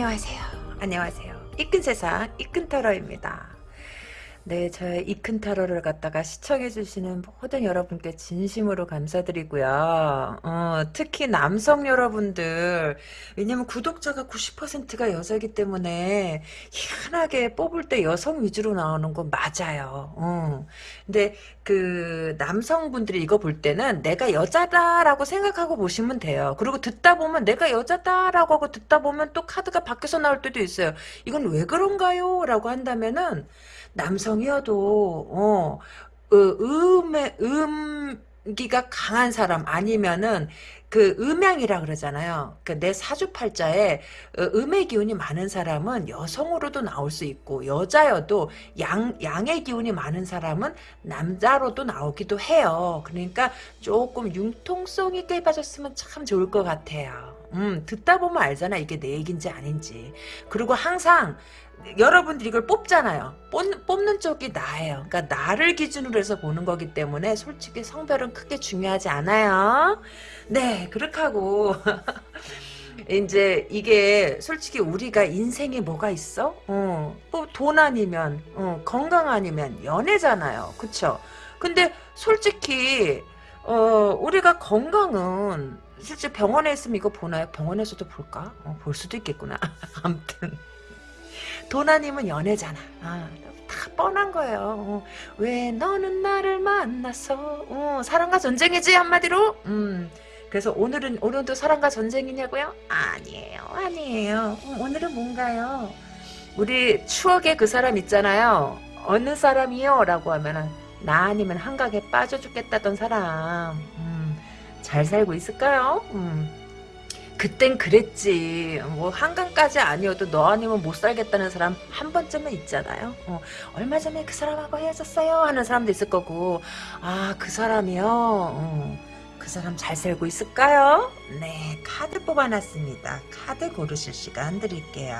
안녕하세요. 안녕하세요. 이끈 세상 이끈 타로입니다. 네, 저의 이큰 타로를 갖다가 시청해주시는 모든 여러분께 진심으로 감사드리고요. 어, 특히 남성 여러분들, 왜냐면 구독자가 90%가 여자이기 때문에 희한하게 뽑을 때 여성 위주로 나오는 건 맞아요. 어. 근데 그 남성분들이 이거 볼 때는 내가 여자다라고 생각하고 보시면 돼요. 그리고 듣다 보면 내가 여자다라고 하고 듣다 보면 또 카드가 바뀌어서 나올 때도 있어요. 이건 왜 그런가요? 라고 한다면은 남성이어도 어, 어 음의 음기가 강한 사람 아니면은 그 음양이라 그러잖아요. 그내 사주팔자에 어, 음의 기운이 많은 사람은 여성으로도 나올 수 있고 여자여도 양 양의 기운이 많은 사람은 남자로도 나오기도 해요. 그러니까 조금 융통성 있게 봐줬으면 참 좋을 것 같아요. 음, 듣다 보면 알잖아. 이게 내 얘기인지 아닌지. 그리고 항상 여러분들이 이걸 뽑잖아요. 뽑, 뽑는 쪽이 나예요. 그러니까 나를 기준으로 해서 보는 거기 때문에 솔직히 성별은 크게 중요하지 않아요. 네, 그렇게 하고 이제 이게 솔직히 우리가 인생에 뭐가 있어? 어, 뭐돈 아니면 어, 건강 아니면 연애잖아요. 그쵸? 근데 솔직히 어, 우리가 건강은 실제 병원에 있으면 이거 보나요? 병원에서도 볼까? 어, 볼 수도 있겠구나. 아무튼 돈 아니면 연애잖아. 아, 다 뻔한 거예요. 어, 왜 너는 나를 만나서 어, 사랑과 전쟁이지 한마디로. 음. 그래서 오늘은 오늘도 사랑과 전쟁이냐고요? 아니에요, 아니에요. 어, 오늘은 뭔가요? 우리 추억의 그 사람 있잖아요. 어느 사람이요? 라고 하면은 나 아니면 한강에 빠져 죽겠다던 사람. 음, 잘 살고 있을까요? 음. 그땐 그랬지. 뭐 한강까지 아니어도 너 아니면 못 살겠다는 사람 한 번쯤은 있잖아요. 어, 얼마 전에 그 사람하고 헤어졌어요 하는 사람도 있을 거고 아 그 사람이요. 어, 그 사람 잘 살고 있을까요? 네 카드 뽑아놨습니다. 카드 고르실 시간 드릴게요.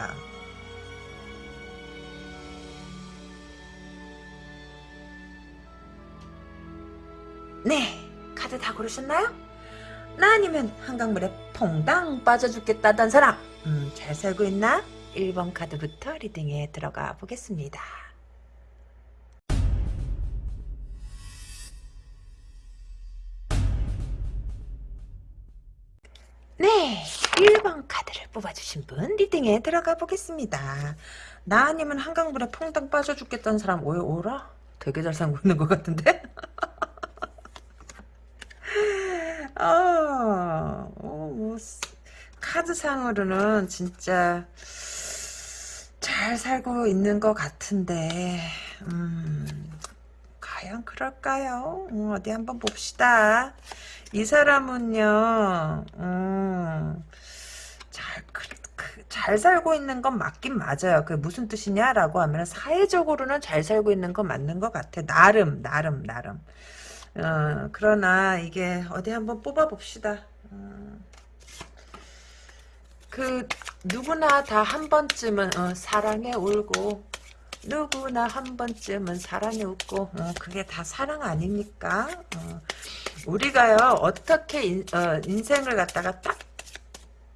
네 카드 다 고르셨나요? 나 아니면 한강물에 퐁당 빠져 죽겠다던 사람 음, 잘 살고 있나? 1번 카드부터 리딩에 들어가 보겠습니다. 네, 1번 카드를 뽑아주신 분 리딩에 들어가 보겠습니다. 나 아니면 한강물에 퐁당 빠져 죽겠다는 사람 왜 오라? 되게 잘 살고 있는 것 같은데? 어, 카드상으로는 진짜 잘 살고 있는 것 같은데, 음, 과연 그럴까요? 음, 어디 한번 봅시다. 이 사람은요, 음, 잘, 그, 그, 잘 살고 있는 건 맞긴 맞아요. 그게 무슨 뜻이냐라고 하면 사회적으로는 잘 살고 있는 건 맞는 것 같아. 나름, 나름, 나름. 어, 그러나 이게 어디 한번 뽑아봅시다. 어, 그 누구나 다 한 번쯤은 어, 사랑에 울고 누구나 한 번쯤은 사랑에 웃고 어, 그게 다 사랑 아닙니까? 어, 우리가요 어떻게 인, 어, 인생을 갖다가 딱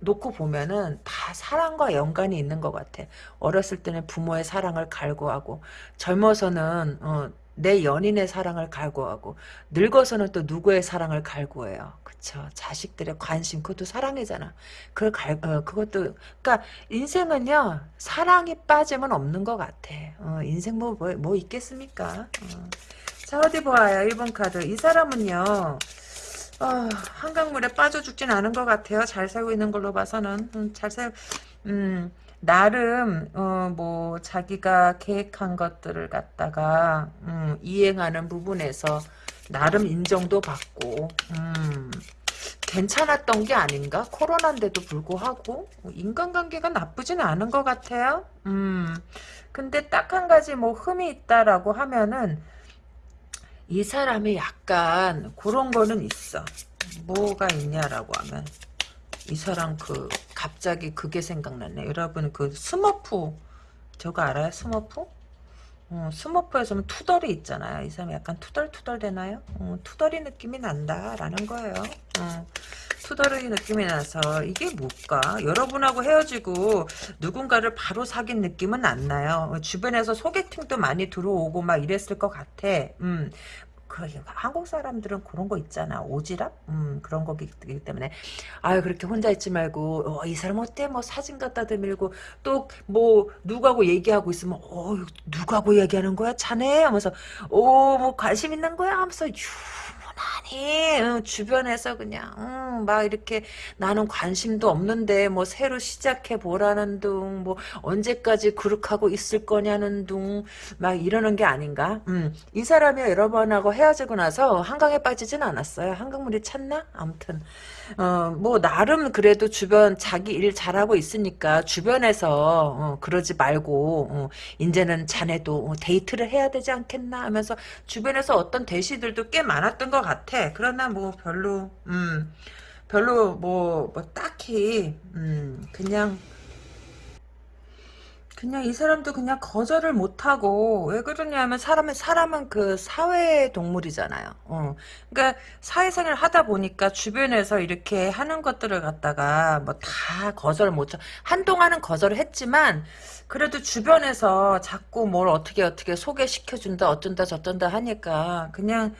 놓고 보면은 다 사랑과 연관이 있는 것 같아. 어렸을 때는 부모의 사랑을 갈구하고 젊어서는 어, 내 연인의 사랑을 갈구하고 늙어서는 또 누구의 사랑을 갈구해요. 그쵸? 자식들의 관심 그것도 사랑이잖아. 그걸 갈 어, 그것도 그러니까 인생은요 사랑이 빠지면 없는 것 같아. 어, 인생 뭐, 뭐, 뭐 있겠습니까? 어. 자 어디 보아요 1번 카드 이 사람은요 어, 한강물에 빠져 죽진 않은 것 같아요. 잘 살고 있는 걸로 봐서는 음, 잘 살, 음, 나름 어, 뭐 자기가 계획한 것들을 갖다가 음, 이행하는 부분에서 나름 인정도 받고 음, 괜찮았던 게 아닌가? 코로나인데도 불구하고 인간관계가 나쁘진 않은 것 같아요. 음, 근데 딱 한 가지 뭐 흠이 있다라고 하면은 이 사람이 약간 그런 거는 있어. 뭐가 있냐라고 하면 이 사람 그 갑자기 그게 생각났네. 여러분 그 스머프 저거 알아요? 스머프? 어, 스머프에서는 투덜이 있잖아요. 이 사람이 약간 투덜투덜 되나요? 어, 투덜이 느낌이 난다라는 거예요. 어, 투덜이 느낌이 나서 이게 뭘까? 여러분하고 헤어지고 누군가를 바로 사귄 느낌은 안 나요. 어, 주변에서 소개팅도 많이 들어오고 막 이랬을 것 같아. 음, 그 한국 사람들은 그런 거 있잖아. 오지랖? 음 그런 거기 때문에. 아유 그렇게 혼자 있지 말고 어, 이 사람 어때? 뭐 사진 갖다 대밀고 또 뭐 누구하고 얘기하고 있으면 어 누구하고 얘기하는 거야? 자네? 하면서 오 뭐 관심 있는 거야? 하면서 유 난히 어, 주변에서 그냥 음, 막 이렇게 나는 관심도 없는데 뭐 새로 시작해 보라는 둥 뭐 언제까지 그렇게하고 있을 거냐는 둥 막 이러는 게 아닌가? 음, 이 사람이 여러 번하고 헤어지고 나서 한강에 빠지진 않았어요. 한강물이 찼나? 아무튼 어, 뭐, 나름 그래도 주변 자기 일 잘하고 있으니까 주변에서, 어, 그러지 말고, 어, 이제는 자네도 어, 데이트를 해야 되지 않겠나 하면서 주변에서 어떤 대시들도 꽤 많았던 것 같아. 그러나 뭐 별로, 음, 별로 뭐, 뭐 딱히, 음, 그냥, 그냥 이 사람도 그냥 거절을 못하고 왜 그러냐면 사람은 사람은 그 사회 동물이잖아요. 어. 그러니까 사회생활 하다 보니까 주변에서 이렇게 하는 것들을 갖다가 뭐 다 거절 못 쳐. 한동안은 거절을 했지만 그래도 주변에서 자꾸 뭘 어떻게 어떻게 소개시켜 준다 어쩐다 저쩐다 하니까 그냥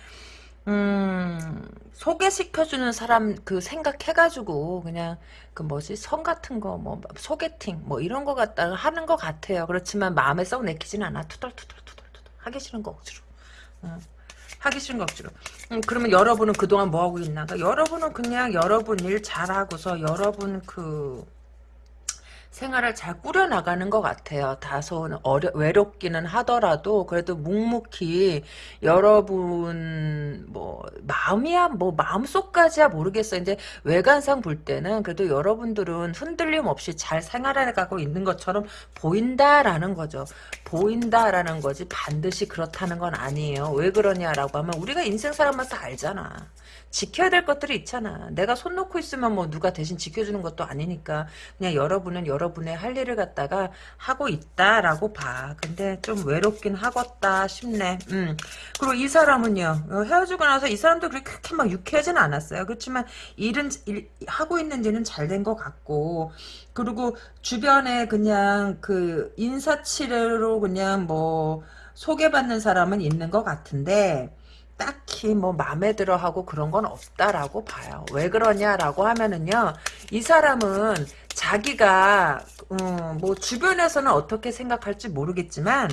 음, 소개시켜주는 사람 그 생각해가지고 그냥 그 뭐지 성 같은 거 뭐 소개팅 뭐 이런 거 갖다가 하는 것 같아요. 그렇지만 마음에 썩 내키진 않아. 투덜투덜투덜투덜 하기 싫은 거 억지로. 어. 하기 싫은 거 억지로. 음, 그러면 여러분은 그동안 뭐 하고 있나? 그러니까 여러분은 그냥 여러분 일 잘하고서 여러분 그 생활을 잘 꾸려나가는 것 같아요. 다소 어려, 외롭기는 하더라도 그래도 묵묵히 여러분 뭐 마음이야 뭐 마음속까지야 모르겠어요. 이제 외관상 볼 때는 그래도 여러분들은 흔들림 없이 잘 생활해가고 있는 것처럼 보인다라는 거죠. 보인다라는 거지 반드시 그렇다는 건 아니에요. 왜 그러냐라고 하면 우리가 인생 살아면서 알잖아. 지켜야 될 것들이 있잖아. 내가 손 놓고 있으면 뭐 누가 대신 지켜주는 것도 아니니까 그냥 여러분은 여러분의 할 일을 갖다가 하고 있다라고 봐. 근데 좀 외롭긴 하겠다 싶네. 음. 그리고 이 사람은요. 어, 헤어지고 나서 이 사람도 그렇게 막 유쾌하진 않았어요. 그렇지만 일은 일, 하고 있는 일은 잘된 것 같고 그리고 주변에 그냥 그 인사치레로 그냥 뭐 소개받는 사람은 있는 것 같은데 딱히 뭐 마음에 들어 하고 그런 건 없다라고 봐요. 왜 그러냐라고 하면은요. 이 사람은 자기가 음, 뭐 주변에서는 어떻게 생각할지 모르겠지만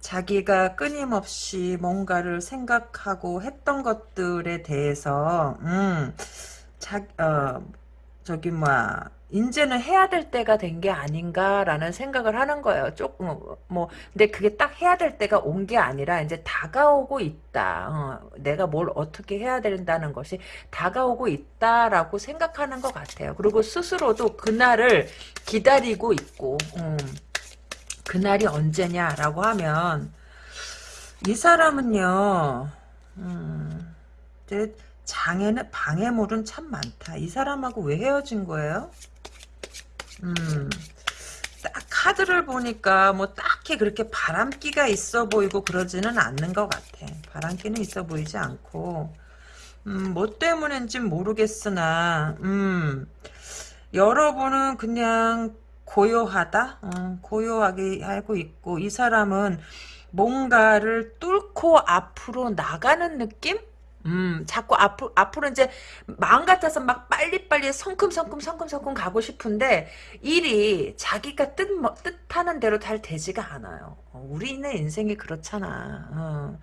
자기가 끊임없이 뭔가를 생각하고 했던 것들에 대해서 음, 자, 어, 저기 뭐야 이제는 해야 될 때가 된 게 아닌가라는 생각을 하는 거예요. 조금 뭐 근데 그게 딱 해야 될 때가 온 게 아니라 이제 다가오고 있다. 어, 내가 뭘 어떻게 해야 된다는 것이 다가오고 있다라고 생각하는 것 같아요. 그리고 스스로도 그날을 기다리고 있고 음, 그날이 언제냐라고 하면 이 사람은요. 음, 장애는 방해물은 참 많다. 이 사람하고 왜 헤어진 거예요? 음, 딱 카드를 보니까 뭐 딱히 그렇게 바람기가 있어 보이고 그러지는 않는 것 같아. 바람기는 있어 보이지 않고 음, 뭐 때문인지 모르겠으나 음, 여러분은 그냥 고요하다? 음, 고요하게 알고 있고 이 사람은 뭔가를 뚫고 앞으로 나가는 느낌? 음, 자꾸 앞으로, 앞으로 이제 마음 같아서 막 빨리빨리 성큼성큼 성큼성큼 가고 싶은데 일이 자기가 뜻, 뭐, 뜻하는 대로 잘 되지가 않아요. 어, 우리네 인생이 그렇잖아. 어.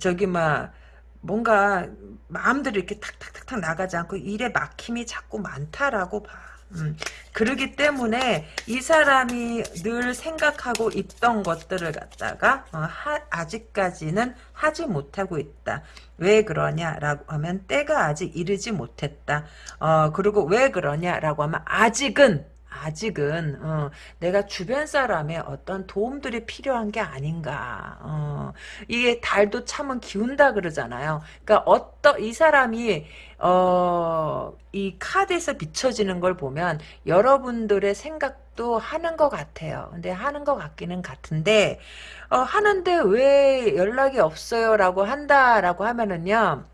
저기 막 뭔가 마음대로 이렇게 탁탁탁탁 나가지 않고 일에 막힘이 자꾸 많다라고 봐. 음, 그러기 때문에 이 사람이 늘 생각하고 있던 것들을 갖다가 어, 하, 아직까지는 하지 못하고 있다. 왜 그러냐라고 하면 때가 아직 이르지 못했다. 어, 그리고 왜 그러냐라고 하면 아직은 아직은 어, 내가 주변 사람의 어떤 도움들이 필요한 게 아닌가. 어, 이게 달도 참은 기운다 그러잖아요. 그러니까 어떤 이 사람이 어, 이 카드에서 비춰지는 걸 보면 여러분들의 생각 연락도 하는 것 같아요. 근데 하는 것 같기는 같은데 어, 하는데 왜 연락이 없어요 라고 한다라고 하면은요.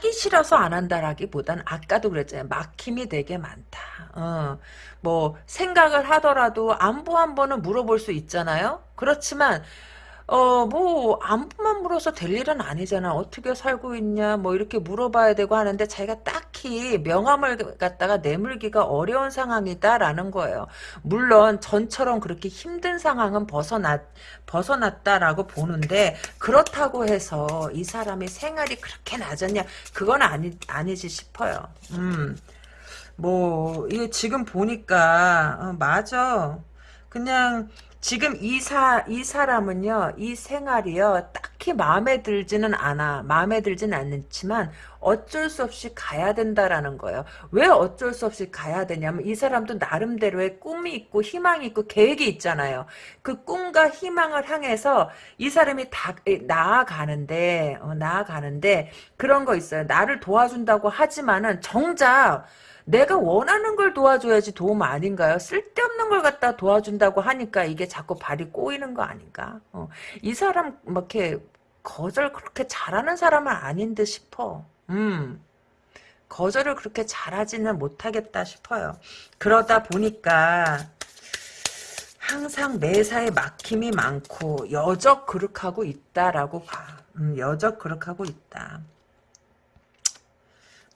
하기 싫어서 안 한다라기보단 아까도 그랬잖아요. 막힘이 되게 많다. 어, 뭐 생각을 하더라도 안부 한 번은 물어볼 수 있잖아요. 그렇지만 어, 뭐, 안부만 물어서 될 일은 아니잖아. 어떻게 살고 있냐, 뭐, 이렇게 물어봐야 되고 하는데, 자기가 딱히 명함을 갖다가 내물기가 어려운 상황이다라는 거예요. 물론, 전처럼 그렇게 힘든 상황은 벗어났, 벗어났다라고 보는데, 그렇다고 해서 이 사람이 생활이 그렇게 낮았냐, 그건 아니, 아니지 싶어요. 음. 뭐, 이게 지금 보니까, 어, 맞아. 그냥, 지금 이 사, 이 사람은요, 이 생활이요, 딱히 마음에 들지는 않아. 마음에 들지는 않지만, 어쩔 수 없이 가야 된다라는 거예요. 왜 어쩔 수 없이 가야 되냐면, 이 사람도 나름대로의 꿈이 있고, 희망이 있고, 계획이 있잖아요. 그 꿈과 희망을 향해서 이 사람이 다, 나아가는데, 어, 나아가는데, 그런 거 있어요. 나를 도와준다고 하지만은, 정작, 내가 원하는 걸 도와줘야지 도움 아닌가요? 쓸데없는 걸 갖다 도와준다고 하니까 이게 자꾸 발이 꼬이는 거 아닌가? 어. 이 사람 막 이렇게 거절 그렇게 잘하는 사람은 아닌 듯 싶어. 음. 거절을 그렇게 잘하지는 못하겠다 싶어요. 그러다 보니까 항상 매사에 막힘이 많고 여적 그릇하고 있다라고 봐. 음, 여적 그릇하고 있다.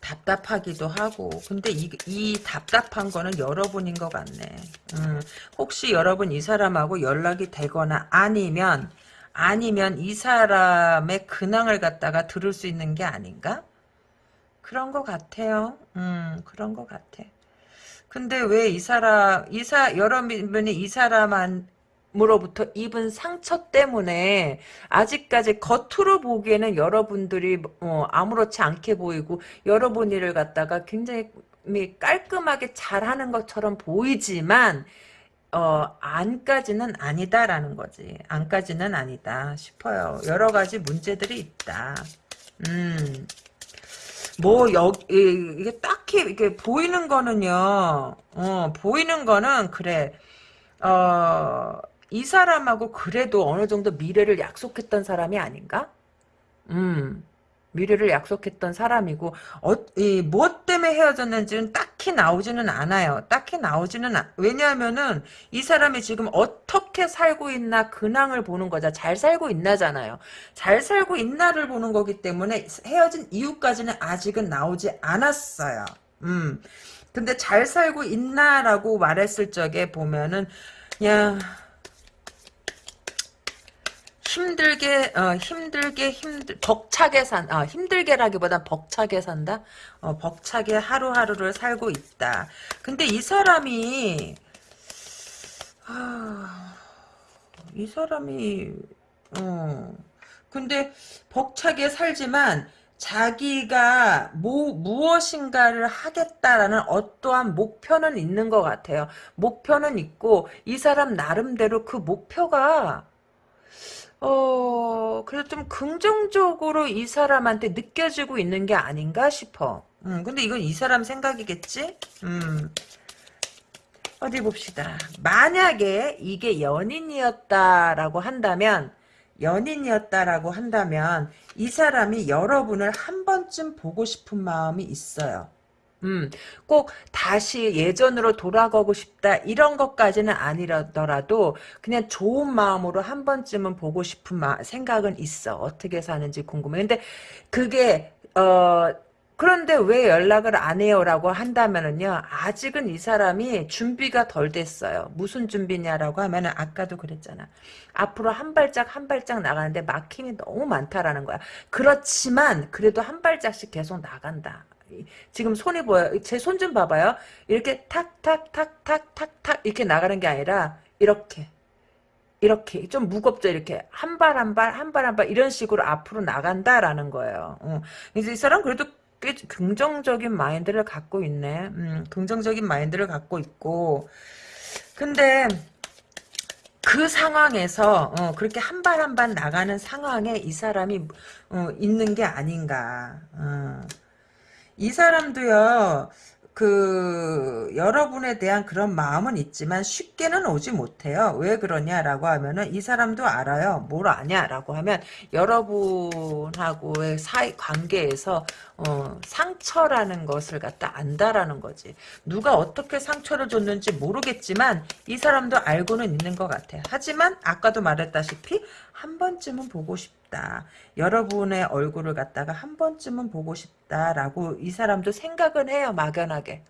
답답하기도 하고. 근데 이, 이 답답한 거는 여러분인 것 같네. 음, 혹시 여러분 이 사람하고 연락이 되거나 아니면 아니면 이 사람의 근황을 갖다가 들을 수 있는 게 아닌가? 그런 것 같아요. 음 그런 것 같아. 근데 왜 이 사람 이사 여러분이 이 사람한 으로부터 입은 상처 때문에 아직까지 겉으로 보기에는 여러분들이 어, 아무렇지 않게 보이고 여러분 일을 갖다가 굉장히 깔끔하게 잘하는 것처럼 보이지만 어, 안까지는 아니다라는 거지. 안까지는 아니다 싶어요. 여러 가지 문제들이 있다. 음. 뭐, 여, 이게 딱히, 이게 보이는 거는요, 어, 보이는 거는, 그래, 어, 이 사람하고 그래도 어느 정도 미래를 약속했던 사람이 아닌가? 음. 미래를 약속했던 사람이고 어, 이, 무엇 때문에 헤어졌는지는 딱히 나오지는 않아요. 딱히 나오지는 않, 왜냐하면은 이 사람이 지금 어떻게 살고 있나 근황을 보는 거자. 잘 살고 있나잖아요. 잘 살고 있나를 보는 거기 때문에 헤어진 이유까지는 아직은 나오지 않았어요. 음. 근데 잘 살고 있나라고 말했을 적에 보면은 야 힘들게 어, 힘들게 힘들 벅차게 산 아, 힘들게라기보단 벅차게 산다. 어, 벅차게 하루하루를 살고 있다. 근데 이 사람이 아, 이 사람이 어 근데 벅차게 살지만 자기가 뭐, 무엇인가를 하겠다라는 어떠한 목표는 있는 것 같아요. 목표는 있고 이 사람 나름대로 그 목표가 어, 그래도 좀 긍정적으로 이 사람한테 느껴지고 있는 게 아닌가 싶어. 음, 근데 이건 이 사람 생각이겠지? 음. 어디 봅시다. 만약에 이게 연인이었다라고 한다면, 연인이었다라고 한다면, 이 사람이 여러분을 한 번쯤 보고 싶은 마음이 있어요. 음, 꼭 다시 예전으로 돌아가고 싶다 이런 것까지는 아니더라도 그냥 좋은 마음으로 한 번쯤은 보고 싶은 마, 생각은 있어. 어떻게 사는지 궁금해. 근데 그게 어 그런데 왜 연락을 안 해요라고 한다면은요 아직은 이 사람이 준비가 덜 됐어요 무슨 준비냐라고 하면은 아까도 그랬잖아 앞으로 한 발짝 한 발짝 나가는데 막힘이 너무 많다라는 거야 그렇지만 그래도 한 발짝씩 계속 나간다 지금 손이 보여요. 제손 좀 봐봐요. 이렇게 탁 탁 탁 탁 탁 탁 이렇게 나가는 게 아니라 이렇게 이렇게 좀 무겁죠. 이렇게 한 발 한 발 한 발 한 발 이런 식으로 앞으로 나간다라는 거예요. 어. 이제 이 사람 그래도 꽤 긍정적인 마인드를 갖고 있네. 음, 긍정적인 마인드를 갖고 있고 근데 그 상황에서 어, 그렇게 한 발 한 발 나가는 상황에 이 사람이 어, 있는 게 아닌가. 어. 이 사람도요, 그 여러분에 대한 그런 마음은 있지만 쉽게는 오지 못해요. 왜 그러냐라고 하면은 이 사람도 알아요. 뭘 아냐라고 하면 여러분하고의 사이 관계에서 어, 상처라는 것을 갖다 안다라는 거지. 누가 어떻게 상처를 줬는지 모르겠지만 이 사람도 알고는 있는 것 같아. 하지만 아까도 말했다시피 한 번쯤은 보고 싶 다. 여러분의 얼굴을 갖다가 한 번쯤은 보고 싶다라고 이 사람도 생각은 해요. 막연하게.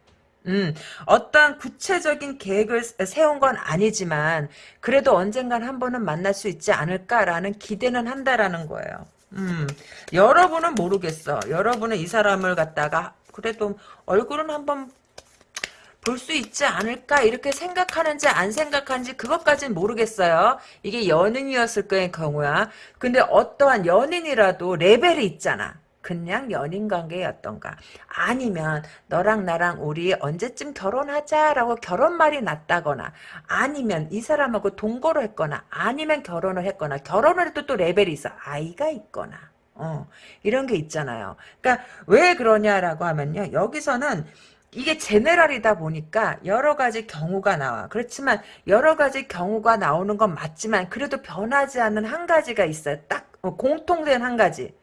음, 어떤 구체적인 계획을 세운 건 아니지만 그래도 언젠간 한 번은 만날 수 있지 않을까라는 기대는 한다라는 거예요. 음, 여러분은 모르겠어. 여러분은 이 사람을 갖다가 그래도 얼굴은 한번 볼 수 있지 않을까 이렇게 생각하는지 안 생각하는지 그것까진 모르겠어요. 이게 연인이었을 거의 경우야. 근데 어떠한 연인이라도 레벨이 있잖아. 그냥 연인 관계였던가 아니면 너랑 나랑 우리 언제쯤 결혼하자라고 결혼 말이 났다거나 아니면 이 사람하고 동거를 했거나 아니면 결혼을 했거나 결혼을 해도 또 레벨이 있어 아이가 있거나 어 이런 게 있잖아요 그러니까 왜 그러냐라고 하면요 여기서는 이게 제네랄이다 보니까 여러 가지 경우가 나와. 그렇지만 여러 가지 경우가 나오는 건 맞지만 그래도 변하지 않는 한 가지가 있어요. 딱 어, 공통된 한 가지.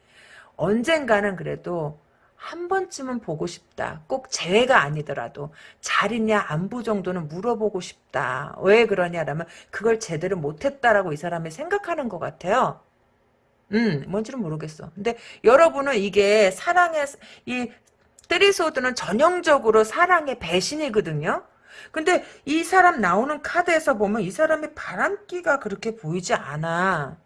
언젠가는 그래도 한 번쯤은 보고 싶다. 꼭 재회가 아니더라도 잘 있냐 안부 정도는 물어보고 싶다. 왜 그러냐라면 그걸 제대로 못했다라고 이 사람이 생각하는 것 같아요. 음, 뭔지는 모르겠어. 근데 여러분은 이게 사랑의 이 쓰리소드는 전형적으로 사랑의 배신이거든요. 근데 이 사람 나오는 카드에서 보면 이 사람이 바람기가 그렇게 보이지 않아.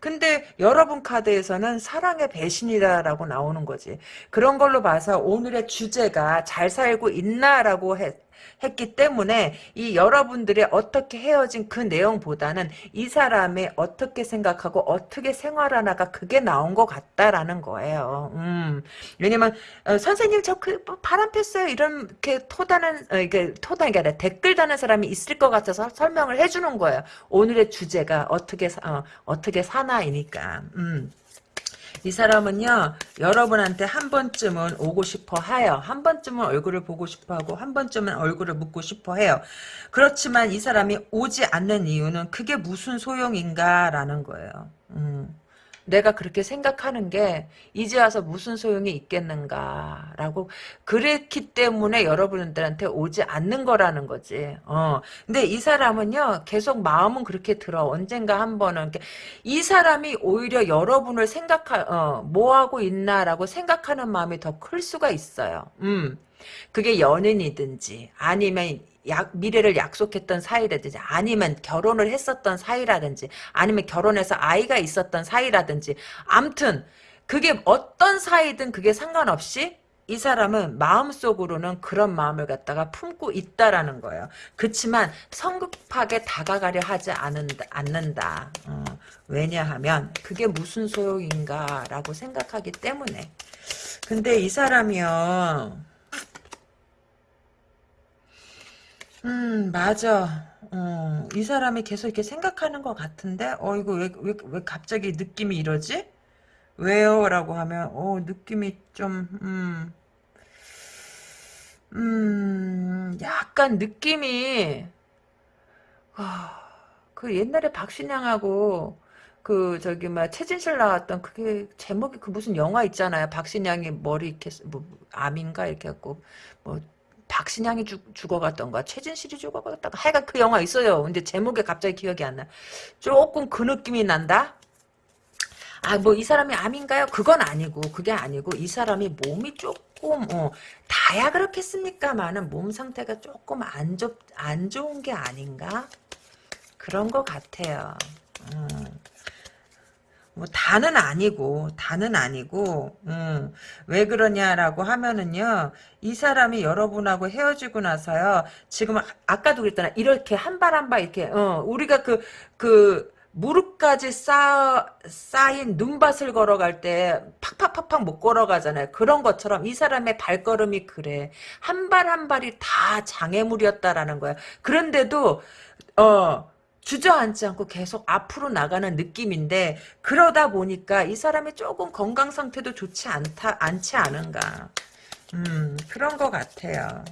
근데 여러분 카드에서는 사랑의 배신이다라고 나오는 거지. 그런 걸로 봐서 오늘의 주제가 잘 살고 있나라고 해, 했기 때문에 이 여러분들의 어떻게 헤어진 그 내용보다는 이 사람이 어떻게 생각하고 어떻게 생활하나가 그게 나온 것 같다라는 거예요. 음. 왜냐면 어, 선생님 저그 뭐 바람 폈어요 이렇게 토다는 어, 이게 토다는 게 아니라 댓글 다는 사람이 있을 것 같아서 설명을 해주는 거예요. 오늘의 주제가 어떻게 어, 어떻게 사나이니까. 음. 이 사람은요 여러분한테 한 번쯤은 오고 싶어 해요. 한 번쯤은 얼굴을 보고 싶어 하고 한 번쯤은 얼굴을 묻고 싶어 해요. 그렇지만 이 사람이 오지 않는 이유는 그게 무슨 소용인가 라는 거예요. 음. 내가 그렇게 생각하는 게 이제 와서 무슨 소용이 있겠는가라고 그랬기 때문에 여러분들한테 오지 않는 거라는 거지. 어. 근데 이 사람은요 계속 마음은 그렇게 들어 언젠가 한 번은 이 사람이 오히려 여러분을 생각하 어, 뭐 하고 있나라고 생각하는 마음이 더 클 수가 있어요. 음. 그게 연인이든지 아니면 약, 미래를 약속했던 사이라든지 아니면 결혼을 했었던 사이라든지 아니면 결혼해서 아이가 있었던 사이라든지 암튼 그게 어떤 사이든 그게 상관없이 이 사람은 마음속으로는 그런 마음을 갖다가 품고 있다라는 거예요. 그렇지만 성급하게 다가가려 하지 않는다. 않는다. 어, 왜냐하면 그게 무슨 소용인가라고 생각하기 때문에. 근데 이 사람이요. 음, 맞아. 어, 이 사람이 계속 이렇게 생각하는 것 같은데, 어, 이거 왜, 왜, 왜 갑자기 느낌이 이러지? 왜요? 라고 하면, 어, 느낌이 좀, 음, 음, 약간 느낌이, 아, 그 옛날에 박신양하고, 그, 저기, 막, 최진실 나왔던, 그게, 제목이 그 무슨 영화 있잖아요. 박신양이 머리 이렇게, 뭐, 암인가? 이렇게 갖고, 뭐, 박신양이 죽, 죽어갔던가 최진실이 죽어갔다가 하여간 그 영화 있어요. 근데 제목에 갑자기 기억이 안 나. 조금 그 느낌이 난다? 아, 뭐, 이 사람이 암인가요? 그건 아니고, 그게 아니고, 이 사람이 몸이 조금, 어, 다야 그렇겠습니까만은 몸 상태가 조금 안, 좋, 안 좋은 게 아닌가? 그런 것 같아요. 음. 뭐 다는 아니고 다는 아니고 음, 왜 그러냐라고 하면은요 이 사람이 여러분하고 헤어지고 나서요 지금 아까도 그랬잖아 이렇게 한 발 한 발 이렇게 어, 우리가 그그 그 무릎까지 쌓, 쌓인 눈밭을 걸어갈 때 팍팍팍팍 못 걸어가잖아요. 그런 것처럼 이 사람의 발걸음이 그래. 한 발한 발이 다 장애물이었다라는 거야. 그런데도 어 주저앉지 않고 계속 앞으로 나가는 느낌인데 그러다 보니까 이 사람이 조금 건강 상태도 좋지 않다 않지 않은가 음, 그런 것 같아요.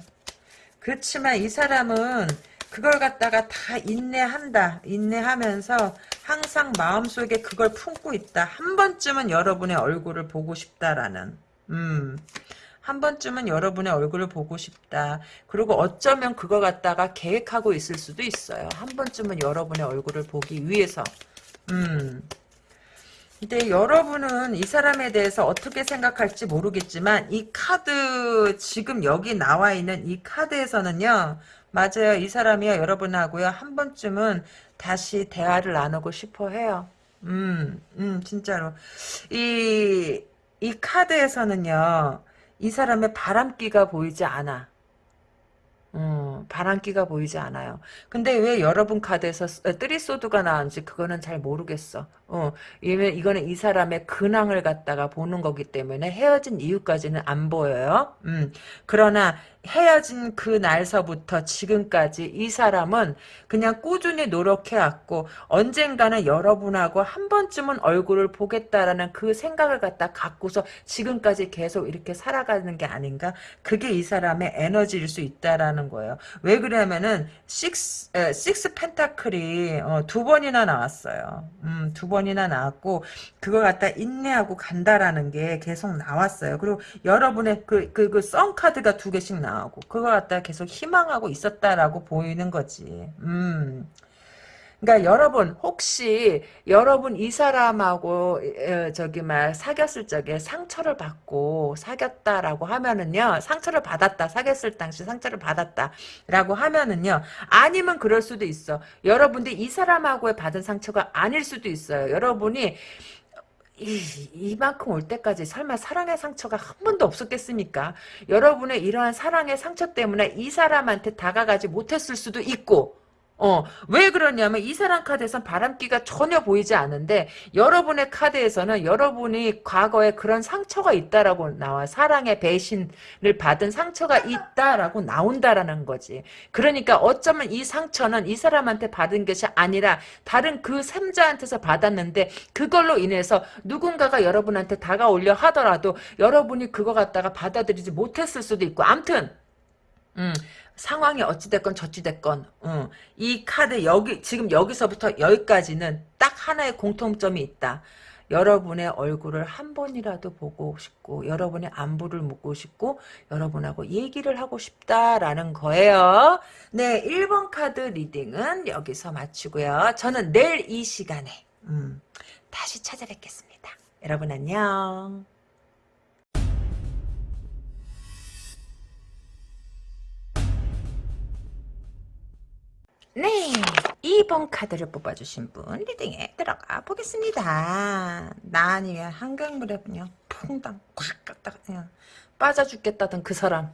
그렇지만 이 사람은 그걸 갖다가 다 인내한다. 인내하면서 항상 마음속에 그걸 품고 있다. 한 번쯤은 여러분의 얼굴을 보고 싶다라는. 음. 한 번쯤은 여러분의 얼굴을 보고 싶다. 그리고 어쩌면 그거 갖다가 계획하고 있을 수도 있어요. 한 번쯤은 여러분의 얼굴을 보기 위해서. 음. 근데 여러분은 이 사람에 대해서 어떻게 생각할지 모르겠지만 이 카드 지금 여기 나와 있는 이 카드에서는요. 맞아요. 이 사람이요. 여러분하고요. 한 번쯤은 다시 대화를 나누고 싶어 해요. 음, 음, 진짜로. 이, 이 카드에서는요. 이 사람의 바람기가 보이지 않아. 어, 바람기가 보이지 않아요. 근데 왜 여러분 카드에서 뜨리소드가 나왔는지 그거는 잘 모르겠어. 어, 이거는 이 사람의 근황을 갖다가 보는 거기 때문에 헤어진 이유까지는 안 보여요. 음, 그러나 헤어진 그 날서부터 지금까지 이 사람은 그냥 꾸준히 노력해왔고 언젠가는 여러분하고 한 번쯤은 얼굴을 보겠다라는 그 생각을 갖다 갖고서 지금까지 계속 이렇게 살아가는 게 아닌가? 그게 이 사람의 에너지일 수 있다라는 거예요. 왜 그러냐면은 식스 에, 식스 펜타클이 어, 두 번이나 나왔어요. 음, 두번 이나 나왔고 그걸 갖다 인내하고 간다라는 게 계속 나왔어요. 그리고 여러분의 그 그 그 썬 카드가 두 개씩. 나오고 그거 갖다 계속 희망하고 있었다라고 보이는 거지. 음. 그러니까 여러분 혹시 여러분 이 사람하고 저기 막 사귀었을 적에 상처를 받고 사귀었다라고 하면은요 상처를 받았다. 사귀었을 당시 상처를 받았다라고 하면은요 아니면 그럴 수도 있어. 여러분들이 이 사람하고의 받은 상처가 아닐 수도 있어요. 여러분이 이, 이만큼 올 때까지 설마 사랑의 상처가 한 번도 없었겠습니까? 여러분의 이러한 사랑의 상처 때문에 이 사람한테 다가가지 못했을 수도 있고 어, 왜 그러냐면 이 사람 카드에선 바람기가 전혀 보이지 않는데 여러분의 카드에서는 여러분이 과거에 그런 상처가 있다라고 나와 사랑의 배신을 받은 상처가 있다라고 나온다라는 거지. 그러니까 어쩌면 이 상처는 이 사람한테 받은 것이 아니라 다른 그 삼자한테서 받았는데 그걸로 인해서 누군가가 여러분한테 다가오려 하더라도 여러분이 그거 갖다가 받아들이지 못했을 수도 있고 암튼 음, 상황이 어찌됐건 저찌됐건 어, 이 카드 여기 지금 여기서부터 여기까지는 딱 하나의 공통점이 있다. 여러분의 얼굴을 한 번이라도 보고 싶고 여러분의 안부를 묻고 싶고 여러분하고 얘기를 하고 싶다라는 거예요. 네, 1번 카드 reading은 여기서 마치고요. 저는 내일 이 시간에 음, 다시 찾아뵙겠습니다. 여러분 안녕. 네, 2번 카드를 뽑아주신 분 리딩에 들어가 보겠습니다. 나 아니면 한강물에 그냥 퐁당 콱 갖다가 그냥 빠져 죽겠다던 그 사람.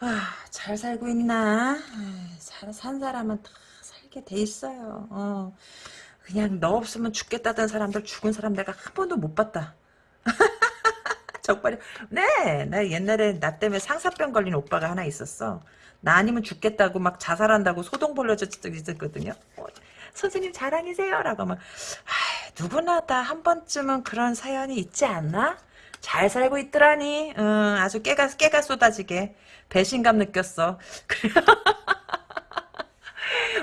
아, 잘 살고 있나? 잘 산 사람은 다 살게 돼 있어요. 어. 그냥 너 없으면 죽겠다던 사람들 죽은 사람 내가 한 번도 못 봤다. 적발이 네, 나 옛날에 나 때문에 상사병 걸린 오빠가 하나 있었어. 나 아니면 죽겠다고 막 자살한다고 소동 벌려졌 적이 있었거든요. 어, 선생님 자랑이세요? 라고 막 누구나 다 한 번쯤은 그런 사연이 있지 않나? 잘 살고 있더라니. 응, 아주 깨가 깨가 쏟아지게 배신감 느꼈어.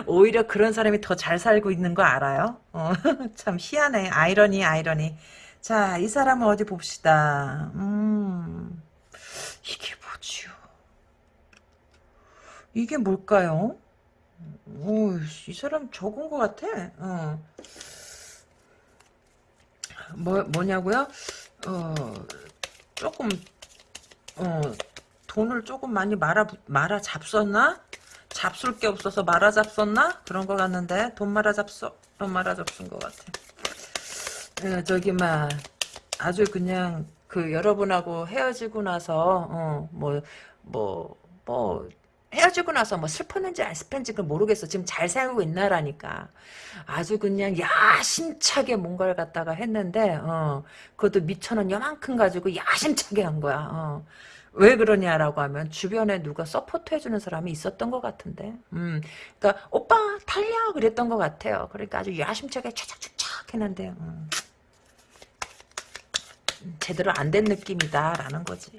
오히려 그런 사람이 더 잘 살고 있는 거 알아요? 어, 참 희한해. 아이러니 아이러니. 자, 이 사람은 어디 봅시다. 음, 이게 뭐지요? 이게 뭘까요? 오, 이 사람 적은 것 같아. 어. 뭐, 뭐냐고요? 어, 조금, 어, 돈을 조금 많이 말아, 말아 잡섰나? 잡술 게 없어서 말아 잡섰나? 그런 것 같는데, 돈 말아 돈 말아 잡순 것 같아. 어, 저기, 막, 아주 그냥, 그, 여러분하고 헤어지고 나서, 어, 뭐, 뭐, 뭐, 헤어지고 나서 뭐 슬펐는지 안 슬픈지 모르겠어. 지금 잘 살고 있나라니까. 아주 그냥 야심차게 뭔가를 갖다가 했는데 어, 그것도 밑천 요만큼 가지고 야심차게 한 거야. 어. 왜 그러냐라고 하면 주변에 누가 support 해주는 사람이 있었던 것 같은데 음, 그러니까 오빠 달려 그랬던 것 같아요 그러니까 아주 야심차게 차착차착 했는데 음. 제대로 안 된 느낌이다 라는 거지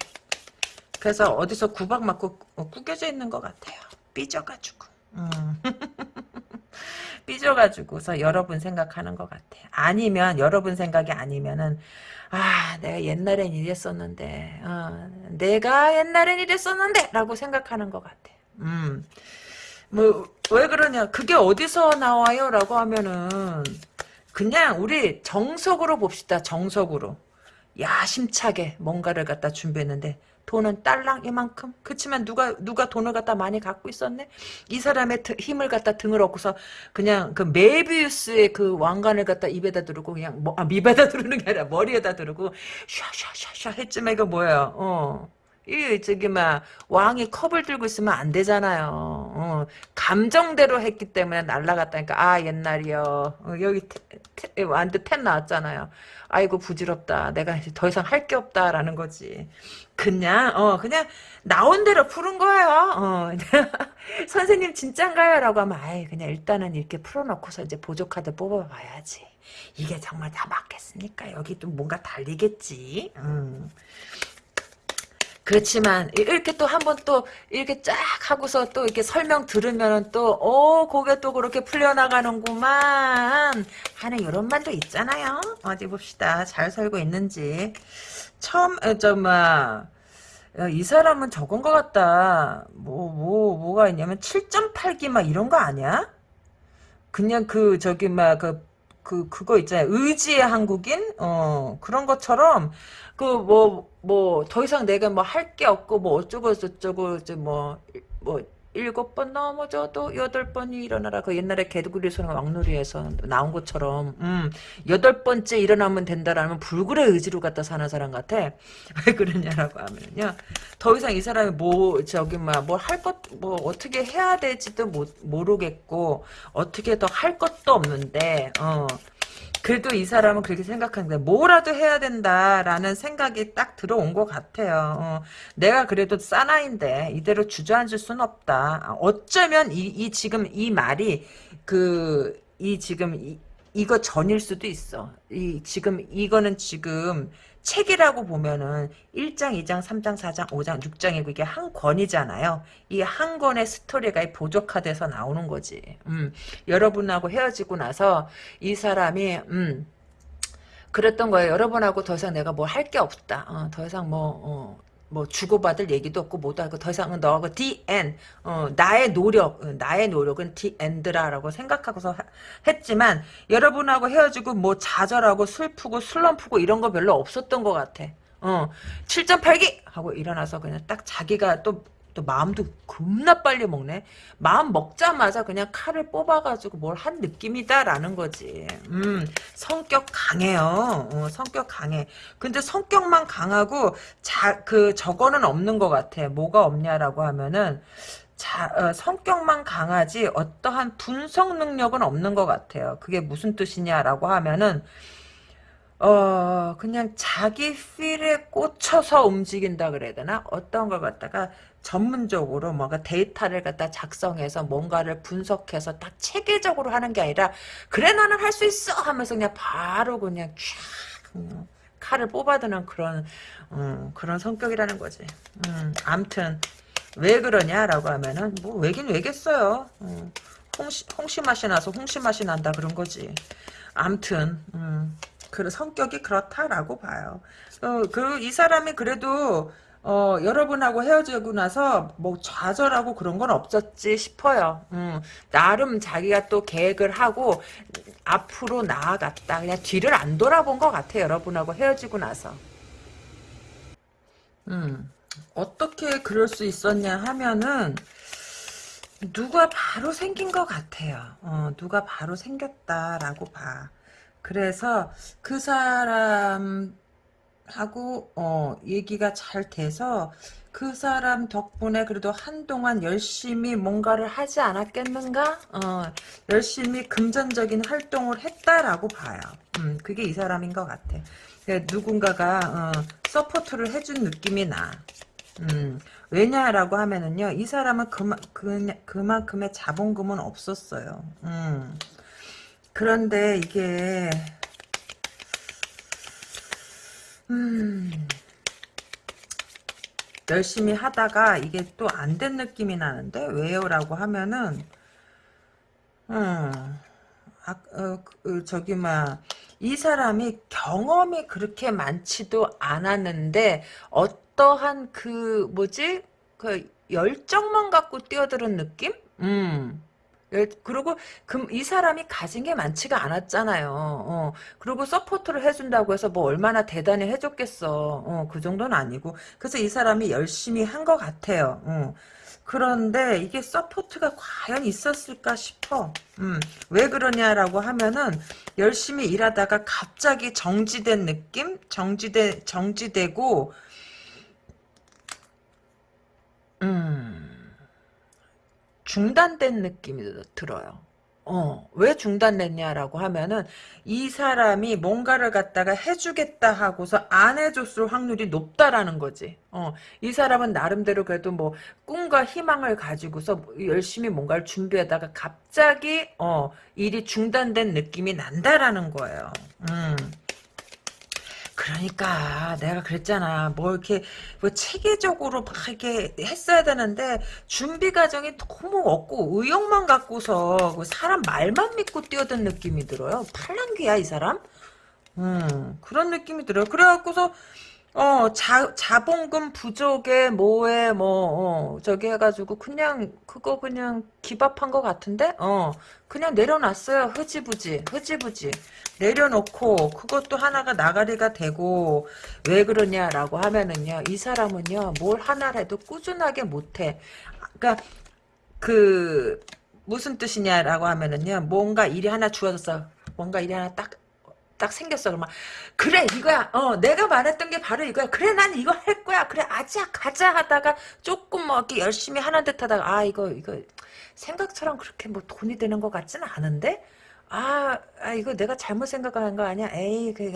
그래서 어디서 구박 맞고 어, 구겨져 있는 것 같아요. 삐져가지고. 음. 삐져가지고서 여러분 생각하는 것 같아. 아니면 여러분 생각이 아니면은 아 내가 옛날엔 이랬었는데 어, 내가 옛날엔 이랬었는데 라고 생각하는 것 같아. 음. 뭐왜 그러냐 그게 어디서 나와요 라고 하면은 그냥 우리 정석으로 봅시다 정석으로 야심차게 뭔가를 갖다 준비했는데 돈은 딸랑 이만큼 그치만 누가 누가 돈을 갖다 많이 갖고 있었네 이 사람의 드- 힘을 갖다 등을 얻고서 그냥 그 메비우스의 그 왕관을 갖다 입에다 두르고 그냥 뭐, 아, 입에다 두르는 게 아니라 머리에다 두르고 샤샤샤샤 했지만 이거 뭐예요 어. 이 저기 막 왕이 컵을 들고 있으면 안 되잖아요. 어, 감정대로 했기 때문에 날라갔다니까. 아 옛날이요. 어, 여기 완전 텐 나왔잖아요. 아이고 부질없다. 내가 이제 더 이상 할 게 없다라는 거지. 그냥 어 그냥 나온 대로 푸른 거예요. 어. 선생님 진짠가요?라고 하면 아이 그냥 일단은 이렇게 풀어놓고서 이제 보조 카드 뽑아봐야지. 이게 정말 다 맞겠습니까? 여기 또 뭔가 달리겠지. 음. 그렇지만 이렇게 또 한 번 또 이렇게 쫙 하고서 또 이렇게 설명 들으면 또어 그게 또 그렇게 풀려나가는구만 하는 이런 말도 있잖아요. 어디 봅시다. 잘 살고 있는지 처음 저막 이 사람은 적은 것 같다. 뭐 뭐 뭐, 가 있냐면 7.8기 막 이런 거 아니야? 그냥 그 저기 막 그 그 그거 있잖아요. 의지의 한국인 어 그런 것처럼 그 뭐 뭐 더 이상 내가 뭐 할 게 없고 뭐 어쩌고 저쩌고 이제 뭐뭐 일곱 번 넘어져도 여덟 번이 일어나라. 그 옛날에 개구리 소년 왕놀이에서 나온 것처럼 음 여덟 번째 일어나면 된다라는 불굴의 의지로 갖다 사는 사람 같아. 왜 그러냐라고 하면요. 더 이상 이 사람이 뭐 저기 뭐뭘 것뭐 어떻게 해야 될지도 못, 모르겠고 어떻게 더 할 것도 없는데 어. 그래도 이 사람은 그렇게 생각하는데 뭐라도 해야 된다라는 생각이 딱 들어온 것 같아요. 어, 내가 그래도 사나인데 이대로 주저앉을 순 없다. 어쩌면 이, 이 지금 이 말이 그 이 지금 이, 이거 전일 수도 있어. 이 지금 이거는 지금 책이라고 보면은 1장, 2장, 3장, 4장, 5장, 6장이고 이게 한 권이잖아요. 이 한 권의 스토리가 이 보조카드에서 나오는 거지. 음, 여러분하고 헤어지고 나서 이 사람이 음, 그랬던 거예요. 여러분하고 더 이상 내가 뭐할게 없다. 어, 더 이상 뭐 어, 뭐 주고받을 얘기도 없고 뭐도 하고 더 이상은 너하고 the end 어, 나의 노력 어, 나의 노력은 the end라라고 생각하고서 하, 했지만 여러분하고 헤어지고 뭐 좌절하고 슬프고 슬럼프고 이런 거 별로 없었던 것 같아. 어 7.8기 하고 일어나서 그냥 딱 자기가 또 또 마음도 겁나 빨리 먹네. 마음 먹자마자 그냥 칼을 뽑아가지고 뭘 한 느낌이다라는 거지. 음, 성격 강해요. 어, 성격 강해. 근데 성격만 강하고 자, 그 저거는 없는 것 같아. 뭐가 없냐라고 하면은 자, 어, 성격만 강하지 어떠한 분석 능력은 없는 것 같아요. 그게 무슨 뜻이냐라고 하면은 어 그냥 자기 필에 꽂혀서 움직인다 그래야 되나 어떤 걸 갖다가 전문적으로 뭔가 데이터를 갖다 작성해서 뭔가를 분석해서 딱 체계적으로 하는 게 아니라 그래 나는 할 수 있어 하면서 그냥 바로 그냥 쫙 음, 칼을 뽑아드는 그런 음, 그런 성격이라는 거지. 음, 암튼 왜 그러냐라고 하면은 뭐 왜긴 왜겠어요. 음, 홍시, 홍시 맛이 나서 홍시 맛이 난다 그런 거지. 암튼 음, 그 성격이 그렇다라고 봐요. 어, 그이 사람이 그래도 어, 여러분하고 헤어지고 나서 뭐 좌절하고 그런 건 없었지 싶어요. 음, 나름 자기가 또 계획을 하고 앞으로 나아갔다. 그냥 뒤를 안 돌아본 것 같아요. 여러분하고 헤어지고 나서. 음, 어떻게 그럴 수 있었냐 하면은 누가 바로 생긴 것 같아요. 어, 누가 바로 생겼다라고 봐. 그래서 그 사람 하고 어 얘기가 잘 돼서 그 사람 덕분에 그래도 한동안 열심히 뭔가를 하지 않았겠는가? 어, 열심히 금전적인 활동을 했다라고 봐요. 음, 그게 이 사람인 것 같아. 누군가가 어, support를 해준 느낌이 나. 음, 왜냐라고 하면은요, 이 사람은 그만, 그, 그만큼의 자본금은 없었어요. 음. 그런데 이게 음. 열심히 하다가 이게 또 안 된 느낌이 나는데 왜요? 라고 하면은 음, 아, 어, 그, 저기 막 이 사람이 경험이 그렇게 많지도 않았는데 어떠한 그 뭐지 그 열정만 갖고 뛰어드는 느낌? 음. 열- 그리고 그, 이 사람이 가진 게 많지가 않았잖아요. 어. 그리고 support를 해준다고 해서 뭐 얼마나 대단히 해줬겠어. 어, 그 정도는 아니고. 그래서 이 사람이 열심히 한 것 같아요. 어. 그런데 이게 support가 과연 있었을까 싶어. 음, 왜 그러냐라고 하면은 열심히 일하다가 갑자기 정지된 느낌? 정지돼, 정지되고, 음, 중단된 느낌이 들어요. 어, 왜 중단됐냐라고 하면은 이 사람이 뭔가를 갖다가 해주겠다 하고서 안 해줬을 확률이 높다라는 거지. 어, 이 사람은 나름대로 그래도 뭐 꿈과 희망을 가지고서 열심히 뭔가를 준비하다가 갑자기 어, 일이 중단된 느낌이 난다라는 거예요. 음. 그러니까 내가 그랬잖아. 뭐 이렇게 뭐 체계적으로 막 이렇게 했어야 되는데 준비 과정이 너무 없고 의욕만 갖고서 그 사람 말만 믿고 뛰어든 느낌이 들어요. 팔랑귀야 이 사람? 음 그런 느낌이 들어요. 그래갖고서 어, 자, 자본금 부족에 뭐에 뭐 어, 저기 해가지고 그냥 그거 그냥 기밥한 것 같은데? 어 그냥 내려놨어요. 흐지부지 흐지부지. 내려놓고 그것도 하나가 나가리가 되고 왜 그러냐라고 하면은요 이 사람은요 뭘 하나를 해도 꾸준하게 못해. 그러니까 그 무슨 뜻이냐라고 하면은요 뭔가 일이 하나 주어졌어. 뭔가 일이 하나 딱 딱 생겼어. 그러면 그래 이거야. 어 내가 말했던 게 바로 이거야. 그래 난 이거 할 거야. 그래 아자 가자 하다가 조금 뭐 이렇게 열심히 하는 듯 하다가 아 이거 이거 생각처럼 그렇게 뭐 돈이 되는 것 같지는 않은데? 아, 아 이거 내가 잘못 생각하는 거 아니야? 에이 그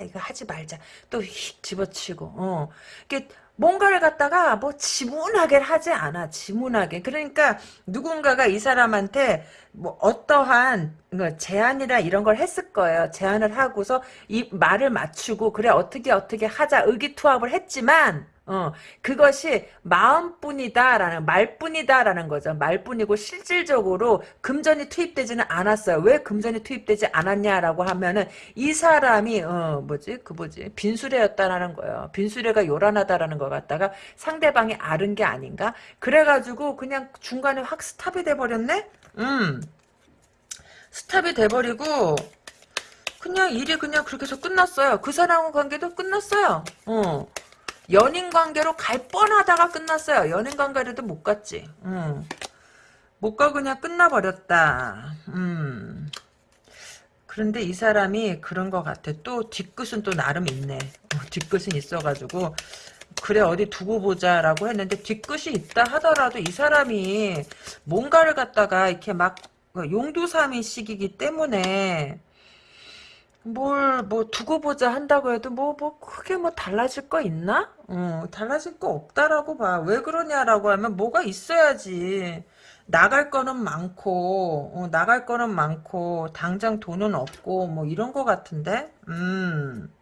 아, 이거 하지 말자. 또 휙 집어치고 어. 이게 뭔가를 갖다가 뭐 지문하게 하지 않아. 지문하게. 그러니까 누군가가 이 사람한테 뭐 어떠한 그 제안이나 이런 걸 했을 거예요 제안을 하고서 이 말을 맞추고 그래 어떻게 어떻게 하자 의기투합을 했지만 어, 그것이 마음뿐이다라는 말뿐이다라는 거죠. 말뿐이고 실질적으로 금전이 투입되지는 않았어요. 왜 금전이 투입되지 않았냐라고 하면은 이 사람이 어 뭐지 그 뭐지 빈수레였다라는 거예요. 빈수레가 요란하다라는 거 같다가 상대방이 아른 게 아닌가? 그래가지고 그냥 중간에 확 스탑이 돼 버렸네. 음, 스탑이 돼 버리고 그냥 일이 그냥 그렇게 해서 끝났어요. 그 사람 관계도 끝났어요. 어. 연인 관계로 갈 뻔하다가 끝났어요. 연인 관계로도 못 갔지. 음. 못가 그냥 끝나버렸다. 음. 그런데 이 사람이 그런 것 같아. 또 뒤끝은 또 나름 있네. 어, 뒤끝은 있어가지고 그래 어디 두고 보자라고 했는데 뒤끝이 있다 하더라도 이 사람이 뭔가를 갖다가 이렇게 막 용두삼이식이기 때문에 뭘, 뭐, 두고 보자 한다고 해도, 뭐, 뭐, 크게 뭐, 달라질 거 있나? 어, 달라질 거 없다라고 봐. 왜 그러냐라고 하면, 뭐가 있어야지. 나갈 거는 많고, 어, 나갈 거는 많고, 당장 돈은 없고, 뭐, 이런 거 같은데? 음.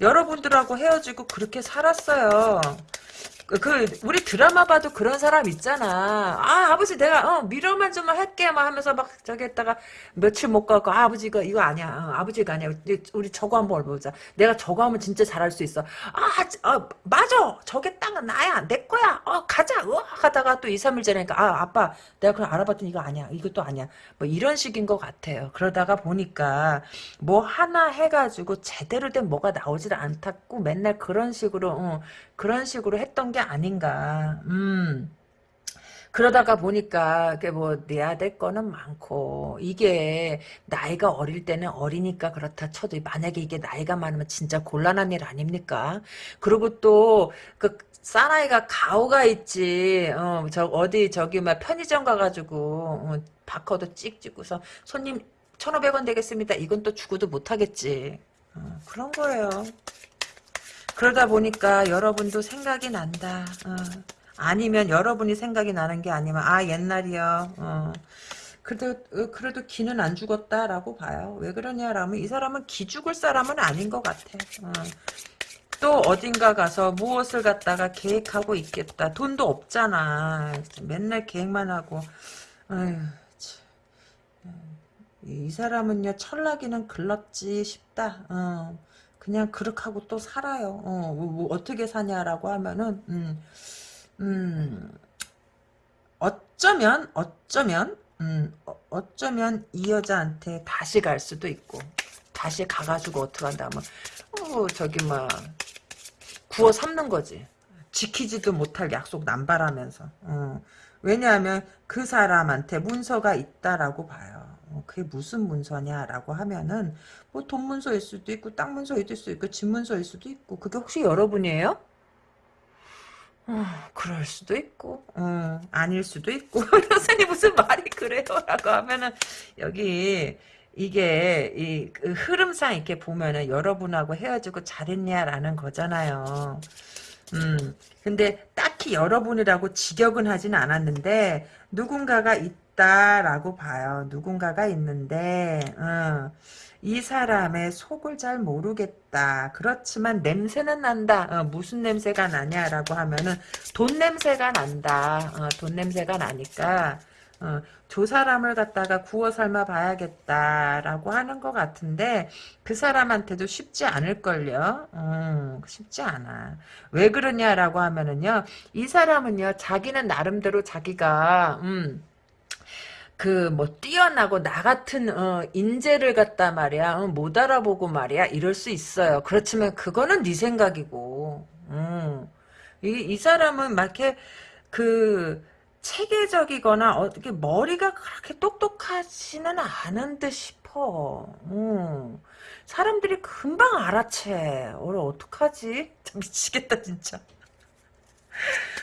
여러분들하고 헤어지고 그렇게 살았어요. 그, 그 우리 드라마 봐도 그런 사람 있잖아. 아 아버지 내가 어 미련만 좀 할게 막 하면서 막 저기 했다가 며칠 못 가고 아, 버지 이거 이거 아니야. 어, 아버지가 아니야. 우리 저거 한번 보자. 내가 저거 하면 진짜 잘할 수 있어. 아, 어, 맞아. 저게 딱 나야. 내 거야. 어 가자. 어 하다가 또 2, 3일 전에니까 아 아빠 내가 그럼 알아봤더니 이거 아니야. 이것도 아니야. 뭐 이런 식인 것 같아요. 그러다가 보니까 뭐 하나 해가지고 제대로 된 뭐가 나오질 않다고 맨날 그런 식으로 어, 그런 식으로 했던 게 아닌가. 음. 그러다가 보니까 이게 뭐 내야 될 거는 많고 이게 나이가 어릴 때는 어리니까 그렇다 쳐도 만약에 이게 나이가 많으면 진짜 곤란한 일 아닙니까? 그리고 또그 사나이가 가오가 있지. 어, 저 어디 저기 막 편의점 가가지고 어, 바코드 찍 찍고서 손님 1,500원 되겠습니다. 이건 또 주고도 못하겠지. 어, 그런 거예요. 그러다 보니까 여러분도 생각이 난다. 어. 아니면 여러분이 생각이 나는 게 아니면 아 옛날이요. 어. 그래도 어, 그래도 기는 안 죽었다라고 봐요. 왜 그러냐라면 이 사람은 기 죽을 사람은 아닌 것 같아. 어. 또 어딘가 가서 무엇을 갖다가 계획하고 있겠다. 돈도 없잖아. 맨날 계획만 하고. 아휴, 이 사람은요 철나기는 글렀지 싶다. 어, 그냥 그렇게 하고 또 살아요. 어, 뭐, 뭐 어떻게 사냐라고 하면은 음, 음, 어쩌면 어쩌면 음, 어, 어쩌면 이 여자한테 다시 갈 수도 있고 다시 가가지고 어떡한다 하면 어, 저기 뭐 구워 삶는 거지. 지키지도 못할 약속 남발하면서. 어. 왜냐하면 그 사람한테 문서가 있다라고 봐요. 어, 그게 무슨 문서냐라고 하면은 뭐 돈 문서일 수도 있고 땅 문서일 수도 있고 집 문서일 수도 있고 그게 혹시 여러분이에요? 어, 그럴 수도 있고 어, 아닐 수도 있고 선생님 무슨 말이 그래요? 라고 하면은 여기 이게 이 그 흐름상 이렇게 보면은 여러분하고 헤어지고 잘했냐라는 거잖아요. 음, 근데 딱히 여러분이라고 직역은 하진 않았는데 누군가가 있다라고 봐요. 누군가가 있는데 어, 이 사람의 속을 잘 모르겠다. 그렇지만 냄새는 난다. 어, 무슨 냄새가 나냐라고 하면은 돈 냄새가 난다. 어, 돈 냄새가 나니까 어, 저 사람을 갖다가 구워 삶아 봐야겠다라고 하는 것 같은데 그 사람한테도 쉽지 않을걸요. 음, 쉽지 않아. 왜 그러냐라고 하면은요. 이 사람은요. 자기는 나름대로 자기가 음, 그 뭐 뛰어나고 나 같은 어, 인재를 갖다 말이야 어, 못 알아보고 말이야 이럴 수 있어요. 그렇지만 그거는 네 생각이고 음. 이, 이 사람은 막 이렇게 그 체계적이거나 어떻게 머리가 그렇게 똑똑하지는 않은 듯 싶어. 음. 사람들이 금방 알아채. 오늘 어떡하지? 미치겠다 진짜.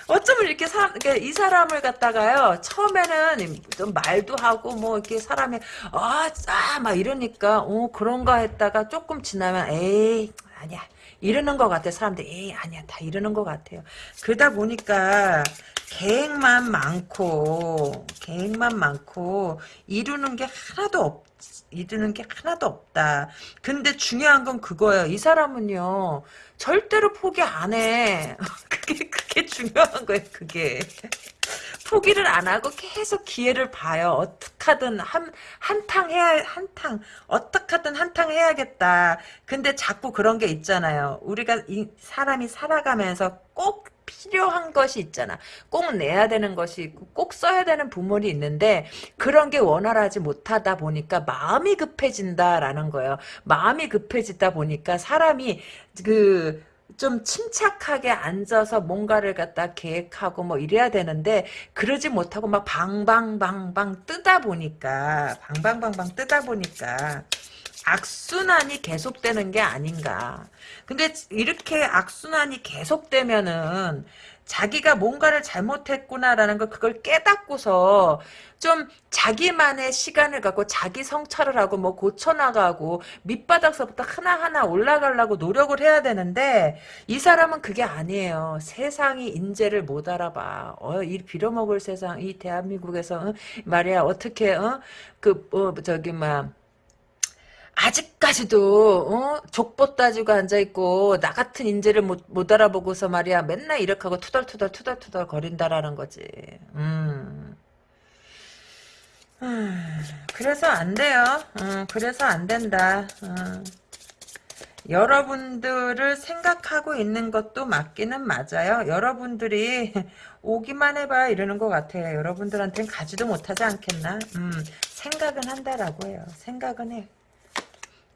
어쩌면 이렇게 사람, 이 사람을 갖다가요, 처음에는 좀 말도 하고, 뭐, 이렇게 사람이, 아, 아, 막 이러니까, 어, 그런가 했다가 조금 지나면, 에이, 아니야. 이러는 것 같아. 사람들이, 에이, 아니야. 다 이러는 것 같아요. 그러다 보니까, 계획만 많고 계획만 많고 이루는 게 하나도 없 이루는 게 하나도 없다. 근데 중요한 건 그거예요. 이 사람은요 절대로 포기 안 해. 그게 그게 중요한 거예요. 그게 포기를 안 하고 계속 기회를 봐요. 어떻게든 한 한탕 해야 한탕 어떻게든 한탕 해야겠다. 근데 자꾸 그런 게 있잖아요. 우리가 이 사람이 살아가면서 꼭 필요한 것이 있잖아. 꼭 내야 되는 것이 있고 꼭 써야 되는 부분이 있는데 그런 게 원활하지 못하다 보니까 마음이 급해진다라는 거예요. 마음이 급해지다 보니까 사람이 그 좀 침착하게 앉아서 뭔가를 갖다 계획하고 뭐 이래야 되는데 그러지 못하고 막 방방방방 뜨다 보니까 방방방방 뜨다 보니까 악순환이 계속되는 게 아닌가. 근데 이렇게 악순환이 계속되면은 자기가 뭔가를 잘못했구나라는 걸 그걸 깨닫고서 좀 자기만의 시간을 갖고 자기 성찰을 하고 뭐 고쳐나가고 밑바닥서부터 하나하나 올라가려고 노력을 해야 되는데 이 사람은 그게 아니에요. 세상이 인재를 못 알아봐. 어, 이 빌어먹을 세상 이 대한민국에서 어? 말이야 어떻게 어? 그 어, 저기 막 아직까지도 어? 족보 따지고 앉아있고 나 같은 인재를 못, 못 알아보고서 말이야 맨날 이렇게 하고 투덜투덜 투덜투덜 거린다라는 거지 음. 음. 그래서 안 돼요 음, 그래서 안 된다 음. 여러분들을 생각하고 있는 것도 맞기는 맞아요 여러분들이 오기만 해봐 이러는 것 같아요 여러분들한테는 가지도 못하지 않겠나 음, 생각은 한다라고 해요 생각은 해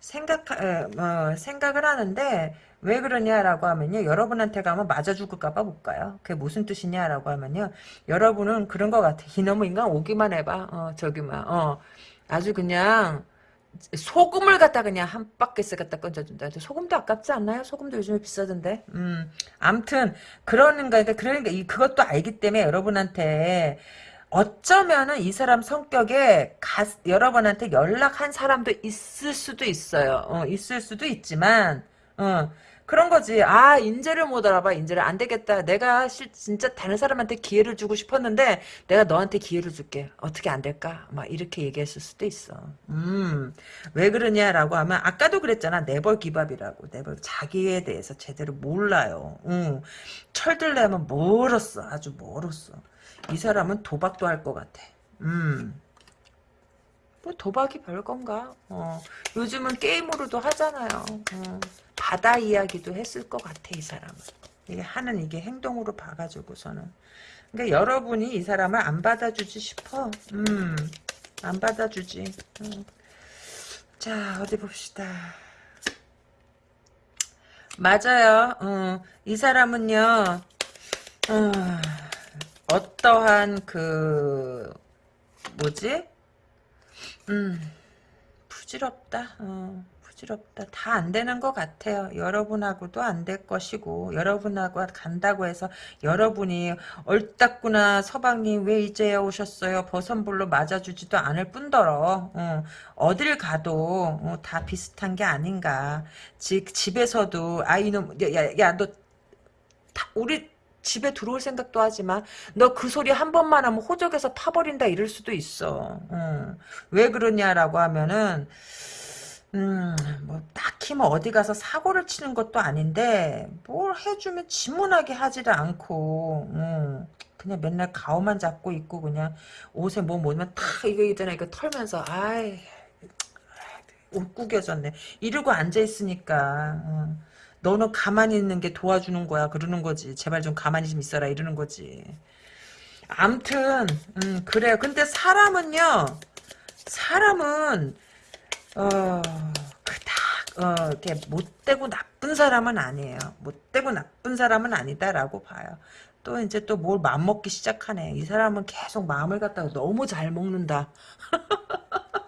생각, 어, 생각을 하는데, 왜 그러냐라고 하면요. 여러분한테 가면 맞아 죽을까봐 못 가요. 그게 무슨 뜻이냐라고 하면요. 여러분은 그런 것 같아. 이놈의 인간 오기만 해봐. 어, 저기만, 어. 아주 그냥, 소금을 갖다 그냥 한 바퀴스 갖다 건져준다. 소금도 아깝지 않나요? 소금도 요즘에 비싸던데. 음, 암튼, 그러는가, 그러니까, 이, 그것도 알기 때문에 여러분한테, 어쩌면은 이 사람 성격에 가, 여러분한테 연락한 사람도 있을 수도 있어요. 어, 있을 수도 있지만 어. 그런 거지. 아, 인재를 못 알아봐. 인재를 안 되겠다. 내가 실, 진짜 다른 사람한테 기회를 주고 싶었는데 내가 너한테 기회를 줄게. 어떻게 안 될까? 막 이렇게 얘기했을 수도 있어. 음, 왜 그러냐라고 하면 아까도 그랬잖아. 네벌 기밥이라고. 네벌 자기에 대해서 제대로 몰라요. 음, 철들려면 멀었어. 아주 멀었어. 이 사람은 도박도 할 것 같아. 음. 뭐 도박이 별건가? 어, 요즘은 게임으로도 하잖아요. 어, 바다 이야기도 했을 것 같아 이 사람은. 이게 하는 이게 행동으로 봐가지고서는. 그러니까 여러분이 이 사람을 안 받아주지 싶어. 음, 안 받아주지. 음. 자 어디 봅시다. 맞아요. 어, 이 사람은요. 어, 어떠한 그 뭐지? 음, 부질없다. 어, 부질없다. 다 안 되는 것 같아요. 여러분하고도 안 될 것이고, 여러분하고 간다고 해서, 여러분이, 얼따구나, 서방님, 왜 이제야 오셨어요? 버선불로 맞아주지도 않을 뿐더러, 어, 어딜 가도, 어, 다 비슷한 게 아닌가. 집, 집에서도, 아, 이놈, 야, 야, 야, 너, 다, 우리, 집에 들어올 생각도 하지 마. 너 그 소리 한 번만 하면 호적에서 파버린다 이럴 수도 있어. 음. 왜 그러냐라고 하면은 음, 뭐 딱히 뭐 어디 가서 사고를 치는 것도 아닌데 뭘 해주면 지문하게 하지를 않고 음, 그냥 맨날 가오만 잡고 있고 그냥 옷에 뭐 뭐면 탁 이거 있잖아 이거 털면서 아이 옷 구겨졌네 이러고 앉아 있으니까 어. 너는 가만히 있는 게 도와주는 거야. 그러는 거지 제발 좀 가만히 좀 있어라. 이러는 거지. 암튼 음, 그래요. 근데 사람은요 사람은 어 그닥 어 이렇게 못되고 나쁜 사람은 아니에요. 못되고 나쁜 사람은 아니다라고 봐요. 또 이제 또 뭘 맘먹기 시작하네. 이 사람은 계속 마음을 갖다가 너무 잘 먹는다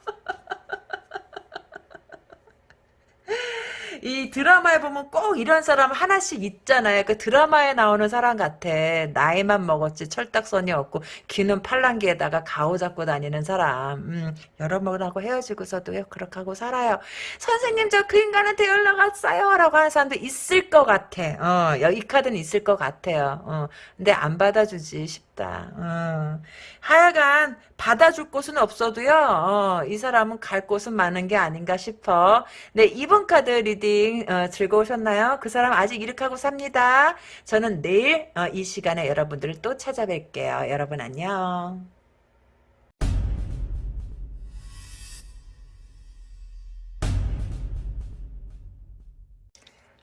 이 드라마에 보면 꼭 이런 사람 하나씩 있잖아요. 그 드라마에 나오는 사람 같아. 나이만 먹었지 철딱선이 없고 귀는 팔랑귀에다가 가오 잡고 다니는 사람. 음, 여러 분하고 헤어지고서도 그렇게 하고 살아요. 선생님 저 그 인간한테 연락 왔어요. 라고 하는 사람도 있을 것 같아. 어, 이 카드는 있을 것 같아요. 어, 근데 안 받아주지 싶다. 어. 하여간 받아줄 곳은 없어도요. 어, 이 사람은 갈 곳은 많은 게 아닌가 싶어. 네, 이번 카드 reading 어, 즐거우셨나요? 그 사람 아직 이렇게 하고 삽니다. 저는 내일 어, 이 시간에 여러분들을 또 찾아뵐게요. 여러분 안녕.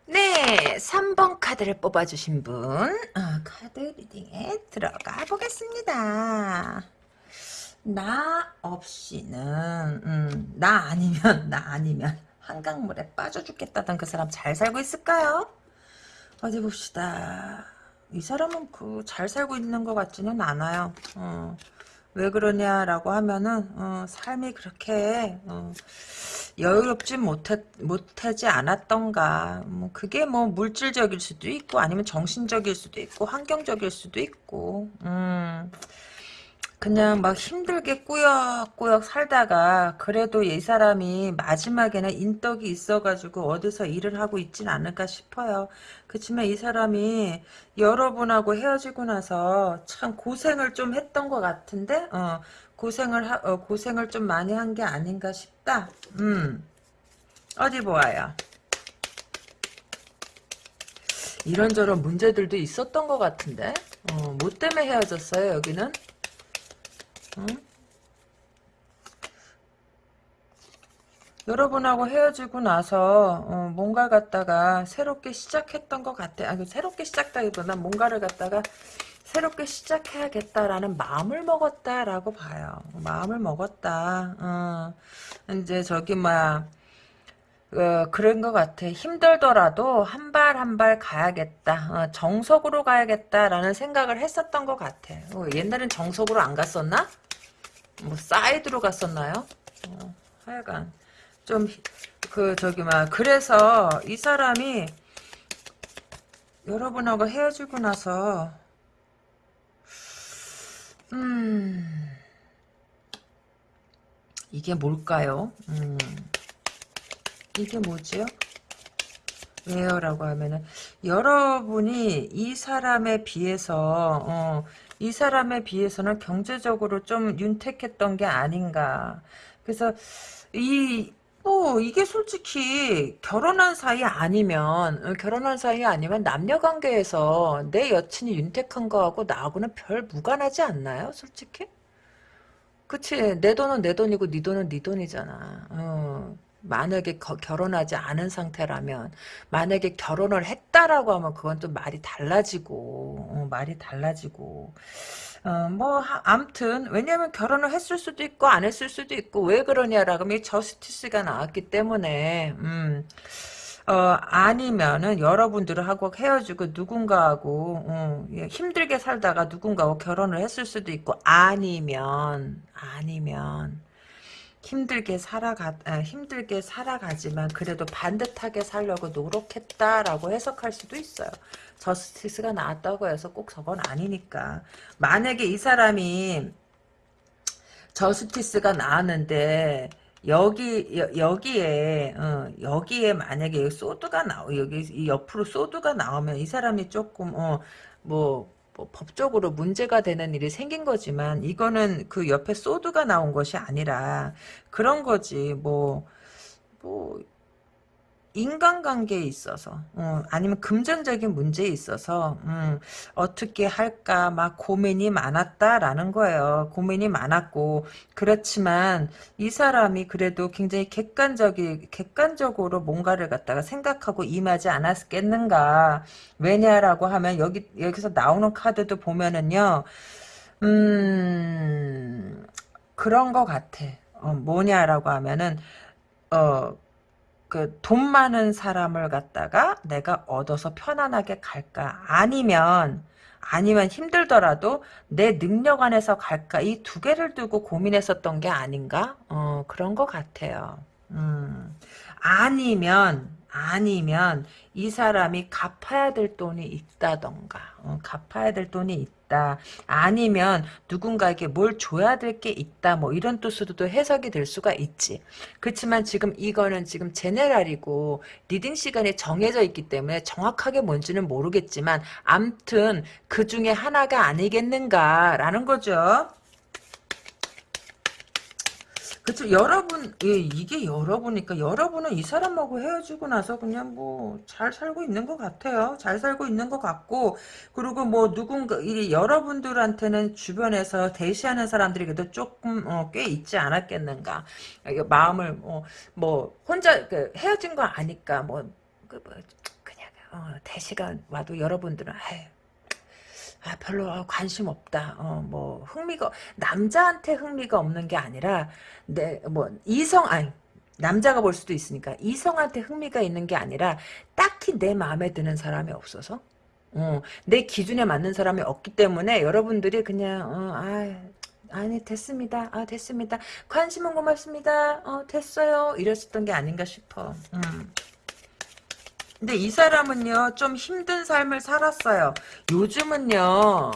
네, 3번 카드를 뽑아주신 분, 어, 카드 리딩에 들어가 보겠습니다. 나 없이는, 음, 나 아니면, 나 아니면, 한강물에 빠져 죽겠다던 그 사람 잘 살고 있을까요? 어디 봅시다. 이 사람은 그 잘 살고 있는 것 같지는 않아요. 어, 왜 그러냐라고 하면은, 어, 삶이 그렇게, 어, 여유롭지 못하, 못하지 않았던가. 뭐 그게 뭐 물질적일 수도 있고 아니면 정신적일 수도 있고 환경적일 수도 있고. 음. 그냥 막 힘들게 꾸역꾸역 살다가 그래도 이 사람이 마지막에는 인덕이 있어가지고 어디서 일을 하고 있진 않을까 싶어요. 그렇지만 이 사람이 여러분하고 헤어지고 나서 참 고생을 좀 했던 것 같은데 어, 고생을 하, 어, 고생을 좀 많이 한 게 아닌가 싶다. 음 어디 보아요. 이런저런 문제들도 있었던 것 같은데 어, 뭐 때문에 헤어졌어요 여기는? 응? 여러분하고 헤어지고 나서 어, 뭔가 갖다가 새롭게 시작했던 것 같아. 아, 새롭게 시작다기보다 뭔가를 갖다가 새롭게 시작해야겠다라는 마음을 먹었다라고 봐요. 마음을 먹었다. 어, 이제 저기 막 어, 그런 것 같아. 힘들더라도 한 발 한 발 가야겠다. 어, 정석으로 가야겠다라는 생각을 했었던 것 같아. 어, 옛날엔 정석으로 안 갔었나? 뭐 사이드로 갔었나요? 어, 하여간 좀 그 저기 막 그래서 이 사람이 여러분하고 헤어지고 나서 음 이게 뭘까요? 음 이게 뭐지요? 왜요 라고 하면은 여러분이 이 사람에 비해서 어, 이 사람에 비해서는 경제적으로 좀 윤택했던 게 아닌가. 그래서 이 뭐 이게 솔직히 결혼한 사이 아니면 어, 결혼한 사이 아니면 남녀 관계에서 내 여친이 윤택한 거하고 나하고는 별 무관하지 않나요? 솔직히? 그치 내 돈은 내 돈이고 네 돈은 네 돈이잖아. 어. 만약에 거- 결혼하지 않은 상태라면 만약에 결혼을 했다라고 하면 그건 좀 말이 달라지고 어, 말이 달라지고 어, 뭐 하- 암튼 왜냐면 결혼을 했을 수도 있고 안 했을 수도 있고 왜 그러냐라고 이 저스티스가 나왔기 때문에 음, 어, 아니면은 여러분들하고 헤어지고 누군가하고 어, 예, 힘들게 살다가 누군가하고 결혼을 했을 수도 있고 아니면 아니면 힘들게 살아가 아, 힘들게 살아가지만 그래도 반듯하게 살려고 노력했다라고 해석할 수도 있어요. 저스티스가 나왔다고 해서 꼭 저건 아니니까. 만약에 이 사람이 저스티스가 나왔는데 여기 여, 여기에 어, 여기에 만약에 소드가 나오 여기 이 옆으로 소드가 나오면 이 사람이 조금 어 뭐 뭐 법적으로 문제가 되는 일이 생긴 거지만 이거는 그 옆에 소드가 나온 것이 아니라 그런 거지. 뭐 뭐 인간관계에 있어서 어, 아니면 금전적인 문제에 있어서 음, 어떻게 할까 막 고민이 많았다라는 거예요. 고민이 많았고 그렇지만 이 사람이 그래도 굉장히 객관적이 객관적으로 뭔가를 갖다가 생각하고 임하지 않았겠는가. 왜냐라고 하면 여기 여기서 나오는 카드도 보면은요. 음 그런 거 같아. 어, 뭐냐라고 하면은 어 그 돈 많은 사람을 갖다가 내가 얻어서 편안하게 갈까? 아니면 아니면 힘들더라도 내 능력 안에서 갈까? 이 두 개를 두고 고민했었던 게 아닌가? 어, 그런 것 같아요. 음. 아니면 아니면 이 사람이 갚아야 될 돈이 있다던가 어, 갚아야 될 돈이 있다. 아니면 누군가에게 뭘 줘야 될 게 있다. 뭐 이런 뜻으로도 해석이 될 수가 있지. 그렇지만 지금 이거는 지금 general이고 reading 시간이 정해져 있기 때문에 정확하게 뭔지는 모르겠지만 암튼 그 중에 하나가 아니겠는가라는 거죠 그쵸. 여러분 예, 이게 여러분이니까 여러분은 이 사람하고 헤어지고 나서 그냥 뭐 잘 살고 있는 것 같아요. 잘 살고 있는 것 같고. 그리고 뭐 누군가 이 여러분들한테는 주변에서 대시하는 사람들이 그래도 조금 어, 꽤 있지 않았겠는가. 마음을 뭐, 뭐 혼자 그 헤어진 거 아니까 뭐, 그 뭐 그냥 어, 대시가 와도 여러분들은 아유 아, 별로 어, 관심 없다. 어, 뭐 흥미가 남자한테 흥미가 없는 게 아니라 내 뭐 이성 아니 남자가 볼 수도 있으니까 이성한테 흥미가 있는 게 아니라 딱히 내 마음에 드는 사람이 없어서 어, 내 기준에 맞는 사람이 없기 때문에 여러분들이 그냥 어, 아 아니 됐습니다. 아 됐습니다. 관심은 고맙습니다. 어 됐어요. 이랬었던 게 아닌가 싶어. 음. 근데 이 사람은요 좀 힘든 삶을 살았어요. 요즘은요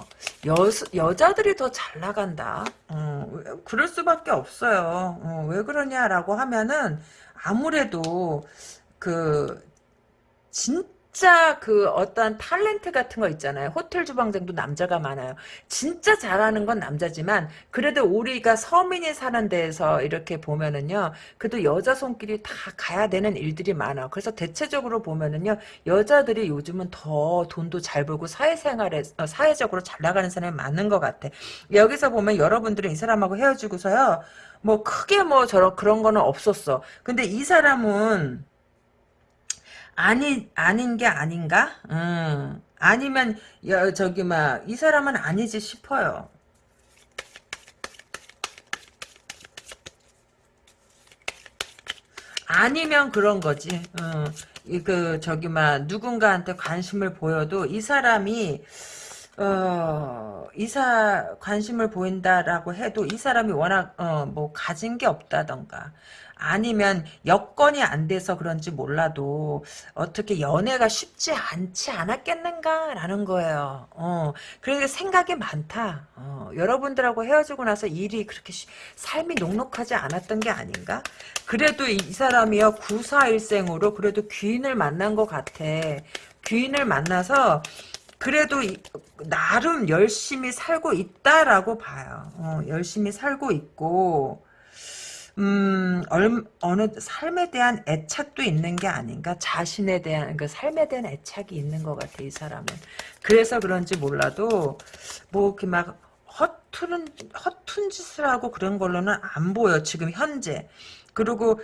여 여자들이 더 잘 나간다. 어, 왜- 그럴 수밖에 없어요. 어, 왜 그러냐라고 하면은 아무래도 그 진 짜 그 어떤 탤런트 같은 거 있잖아요. 호텔 주방장도 남자가 많아요. 진짜 잘하는 건 남자지만 그래도 우리가 서민이 사는 데에서 이렇게 보면은요. 그래도 여자 손길이 다 가야 되는 일들이 많아. 그래서 대체적으로 보면은요. 여자들이 요즘은 더 돈도 잘 벌고 사회생활에 어, 사회적으로 잘 나가는 사람이 많은 것 같아. 여기서 보면 여러분들은 이 사람하고 헤어지고서요. 뭐 크게 뭐 저런 그런 거는 없었어. 근데 이 사람은 아니 아닌 게 아닌가? 음. 아니면 여, 저기 막 이 사람은 아니지 싶어요. 아니면 그런 거지. 어, 이그 저기 막 누군가한테 관심을 보여도 이 사람이 어, 이사 관심을 보인다라고 해도 이 사람이 워낙 어, 뭐 가진 게 없다던가 아니면 여건이 안 돼서 그런지 몰라도 어떻게 연애가 쉽지 않지 않았겠는가라는 거예요. 어, 그러니까 생각이 많다. 어, 여러분들하고 헤어지고 나서 일이 그렇게 쉬, 삶이 녹록하지 않았던 게 아닌가? 그래도 이, 이 사람이요 구사일생으로 그래도 귀인을 만난 것 같아. 귀인을 만나서 그래도 이, 나름 열심히 살고 있다라고 봐요. 어, 열심히 살고 있고 음, 얼, 어느 삶에 대한 애착도 있는 게 아닌가? 자신에 대한 그 삶에 대한 애착이 있는 것 같아 이 사람은. 그래서 그런지 몰라도 뭐 이렇게 막 허투른 허툰 짓을 하고 그런 걸로는 안 보여 지금 현재. 그리고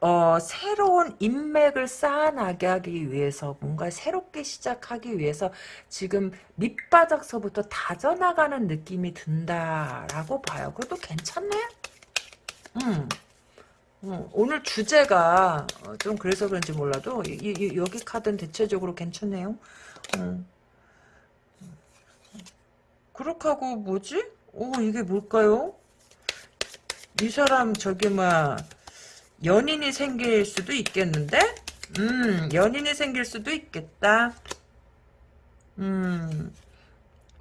어, 새로운 인맥을 쌓아나가기 위해서 뭔가 새롭게 시작하기 위해서 지금 밑바닥서부터 다져나가는 느낌이 든다라고 봐요. 그것도 괜찮네? 음. 음, 오늘 주제가 어, 좀 그래서 그런지 몰라도 이, 이, 여기 카드는 대체적으로 괜찮네요. 음. 그렇게 하고 뭐지? 오 이게 뭘까요? 이 사람 저기 막 연인이 생길 수도 있겠는데? 음 연인이 생길 수도 있겠다. 음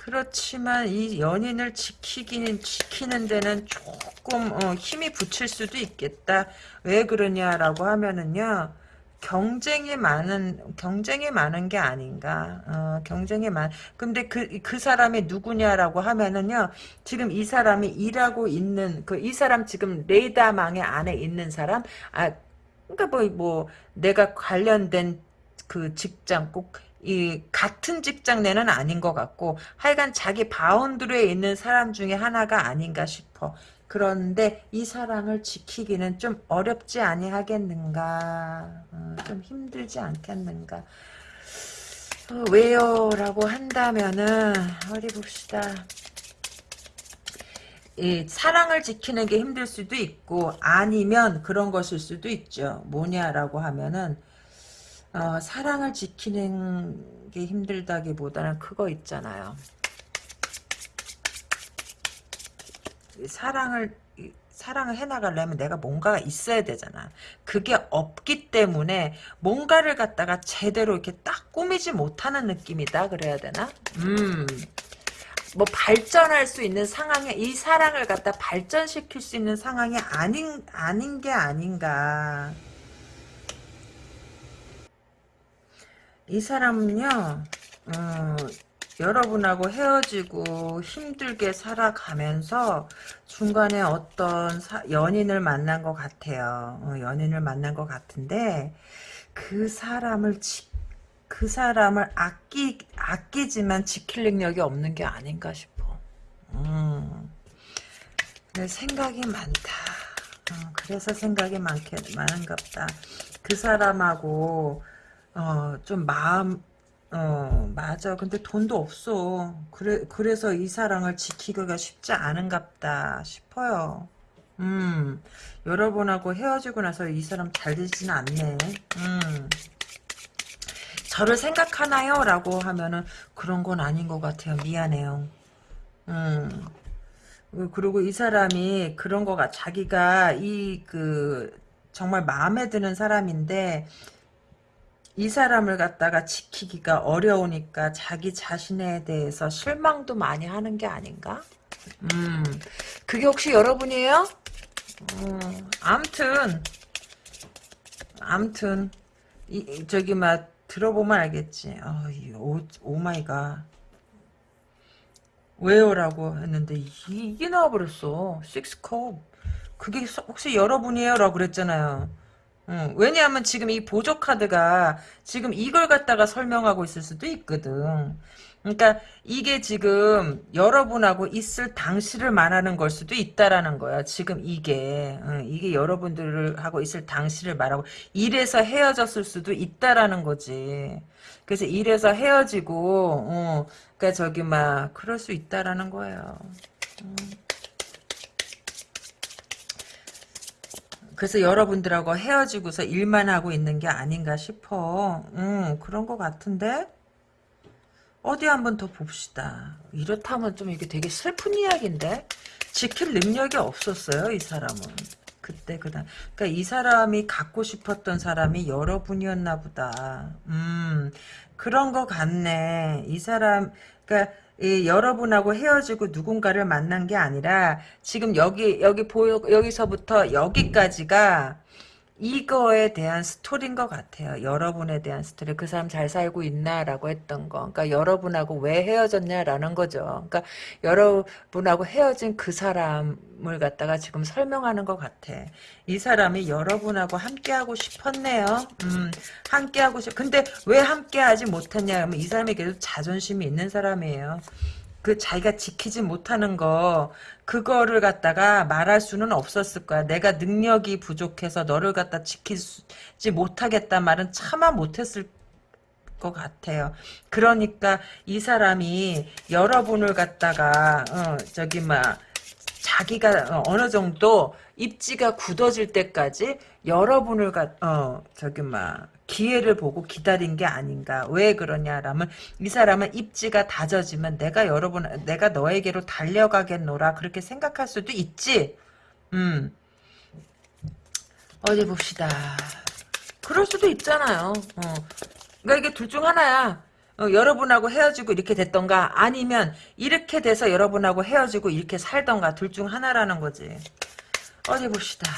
그렇지만 이 연인을 지키기는 지키는 데는 조금 어, 힘이 붙일 수도 있겠다. 왜 그러냐라고 하면은요. 경쟁이 많은 경쟁이 많은 게 아닌가. 어, 경쟁이 많. 근데 그그 사람이 누구냐라고 하면은요. 지금 이 사람이 일하고 있는 그 이 사람 지금 레이더망의 안에 있는 사람. 아 그러니까 뭐뭐 내가 관련된 그 직장 꼭 이 같은 직장 내는 아닌 것 같고 하여간 자기 바운드리에 있는 사람 중에 하나가 아닌가 싶어. 그런데 이 사랑을 지키기는 좀 어렵지 아니하겠는가. 어, 좀 힘들지 않겠는가. 어, 왜요? 라고 한다면은 어디 봅시다. 이 사랑을 지키는 게 힘들 수도 있고 아니면 그런 것일 수도 있죠. 뭐냐라고 하면은 어, 사랑을 지키는 게 힘들다기보다는 그거 있잖아요. 사랑을 사랑을 해나가려면 내가 뭔가가 있어야 되잖아. 그게 없기 때문에 뭔가를 갖다가 제대로 이렇게 딱 꾸미지 못하는 느낌이다 그래야 되나? 음. 뭐 발전할 수 있는 상황에 이 사랑을 갖다 발전시킬 수 있는 상황이 아닌 아닌 게 아닌가. 이 사람은요, 어, 여러분하고 헤어지고 힘들게 살아가면서 중간에 어떤 사, 연인을 만난 것 같아요. 어, 연인을 만난 것 같은데 그 사람을 지, 그 사람을 아끼 아끼지만 지킬 능력이 없는 게 아닌가 싶어. 음, 생각이 많다. 어, 그래서 생각이 많게 많은갑다. 그 사람하고 어, 좀 마음, 어, 맞아. 근데 돈도 없어. 그래, 그래서 이 사랑을 지키기가 쉽지 않은갑다 싶어요. 음, 여러분하고 헤어지고 나서 이 사람 잘 되지는 않네. 음. 저를 생각하나요? 라고 하면은 그런 건 아닌 것 같아요. 미안해요. 음. 그리고 이 사람이 그런 거가 자기가 이 그 정말 마음에 드는 사람인데 이 사람을 갖다가 지키기가 어려우니까 자기 자신에 대해서 실망도 많이 하는 게 아닌가? 음, 그게 혹시 여러분이에요? 음, 암튼, 암튼, 이, 저기, 막, 들어보면 알겠지. 어, 오, oh my god. 왜요 라고 했는데, 이, 게 나와버렸어. 식스컵. 그게 혹시 여러분이에요? 라고 그랬잖아요. 응, 왜냐하면 지금 이 보조 카드가 지금 이걸 갖다가 설명하고 있을 수도 있거든. 그러니까 이게 지금 여러분하고 있을 당시를 말하는 걸 수도 있다라는 거야. 지금 이게 응, 이게 여러분들을 하고 있을 당시를 말하고 이래서 헤어졌을 수도 있다라는 거지. 그래서 이래서 헤어지고, 어, 그러니까 저기 막 그럴 수 있다라는 거예요. 응. 그래서 여러분들하고 헤어지고서 일만 하고 있는 게 아닌가 싶어. 음, 그런 것 같은데? 어디 한번 더 봅시다. 이렇다면 좀 이게 되게 슬픈 이야기인데 지킬 능력이 없었어요 이 사람은. 그때 그다 그러니까 이 사람이 갖고 싶었던 사람이 여러분이었나 보다. 음 그런 거 같네. 이 사람 그러니까 이 여러분하고 헤어지고 누군가를 만난 게 아니라 지금 여기 여기 보여 여기서부터 여기까지가 이거에 대한 스토리인 것 같아요. 여러분에 대한 스토리. 그 사람 잘 살고 있나라고 했던 거. 그러니까 여러분하고 왜 헤어졌냐라는 거죠. 그러니까 여러분하고 헤어진 그 사람을 갖다가 지금 설명하는 것 같아. 이 사람이 여러분하고 함께하고 싶었네요. 음, 함께하고 싶. 근데 왜 함께하지 못했냐 하면 이 사람이 계속 자존심이 있는 사람이에요. 그 자기가 지키지 못하는 거 그거를 갖다가 말할 수는 없었을 거야. 내가 능력이 부족해서 너를 갖다 지키지 못하겠다 말은 차마 못했을 것 같아요. 그러니까 이 사람이 여러분을 갖다가 어, 저기 막 자기가 어느 정도 입지가 굳어질 때까지 여러분을 가, 어, 저기, 막, 기회를 보고 기다린 게 아닌가. 왜 그러냐라면, 이 사람은 입지가 다져지면 내가 여러분, 내가 너에게로 달려가겠노라. 그렇게 생각할 수도 있지. 음. 어디 봅시다. 그럴 수도 있잖아요. 어. 그러니까 이게 둘 중 하나야. 어, 여러분하고 헤어지고 이렇게 됐던가 아니면 이렇게 돼서 여러분하고 헤어지고 이렇게 살던가 둘 중 하나라는 거지. 어디 봅시다.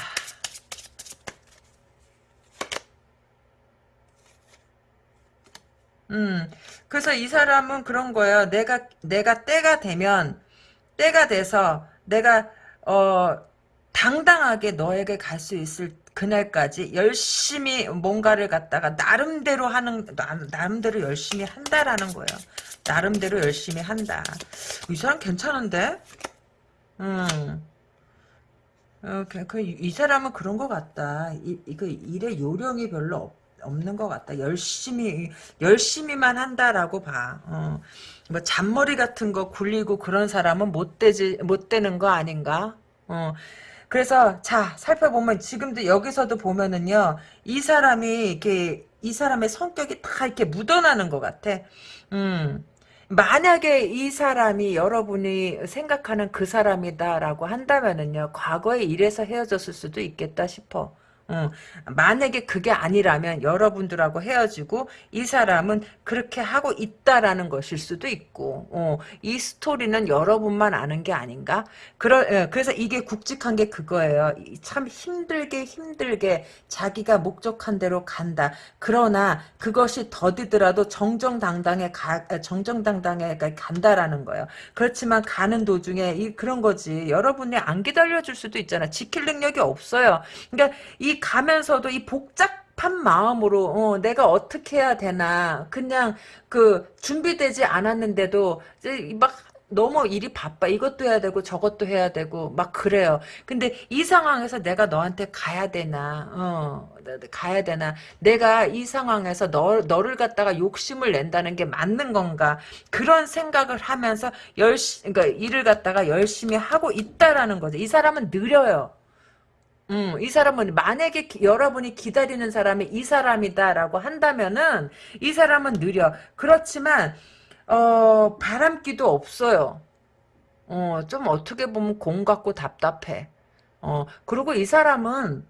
음, 그래서 이 사람은 그런 거예요. 내가, 내가 때가 되면, 때가 돼서 내가, 어, 당당하게 너에게 갈 수 있을 그날까지 열심히 뭔가를 갖다가 나름대로 하는, 나 름대로 열심히 한다라는 거예요. 나름대로 열심히 한다. 이 사람 괜찮은데? 음. 어, 그, 그, 이 사람은 그런 것 같다. 이, 그 일에 요령이 별로 없, 없는 것 같다. 열심히, 열심히만 한다라고 봐. 어. 뭐, 잔머리 같은 거 굴리고 그런 사람은 못 되지, 못 되는 거 아닌가? 어. 그래서, 자, 살펴보면, 지금도 여기서도 보면은요, 이 사람이, 이렇게, 이 사람의 성격이 다 이렇게 묻어나는 것 같아. 음. 만약에 이 사람이 여러분이 생각하는 그 사람이다라고 한다면은요, 과거에 이래서 헤어졌을 수도 있겠다 싶어. 어, 만약에 그게 아니라면 여러분들하고 헤어지고 이 사람은 그렇게 하고 있다라는 것일 수도 있고 어, 이 스토리는 여러분만 아는 게 아닌가? 그러, 예, 그래서 이게 굵직한 게 그거예요. 참 힘들게 힘들게 자기가 목적한 대로 간다. 그러나 그것이 더디더라도 정정당당해 가, 정정당당해 간다라는 거예요. 그렇지만 가는 도중에 이 그런 거지. 여러분이 안 기다려줄 수도 있잖아. 지킬 능력이 없어요. 그러니까 이 가면서도 이 복잡한 마음으로 어, 내가 어떻게 해야 되나 그냥 그 준비되지 않았는데도 막 너무 일이 바빠. 이것도 해야 되고 저것도 해야 되고 막 그래요. 근데 이 상황에서 내가 너한테 가야 되나? 어, 가야 되나? 내가 이 상황에서 너 너를 갖다가 욕심을 낸다는 게 맞는 건가? 그런 생각을 하면서 열심 그러니까 일을 갖다가 열심히 하고 있다라는 거죠. 이 사람은 느려요. 음, 이 사람은 만약에 기, 여러분이 기다리는 사람이 이 사람이다라고 한다면은 이 사람은 느려. 그렇지만 어, 바람기도 없어요. 어, 좀 어떻게 보면 공 같고 답답해. 어, 그리고 이 사람은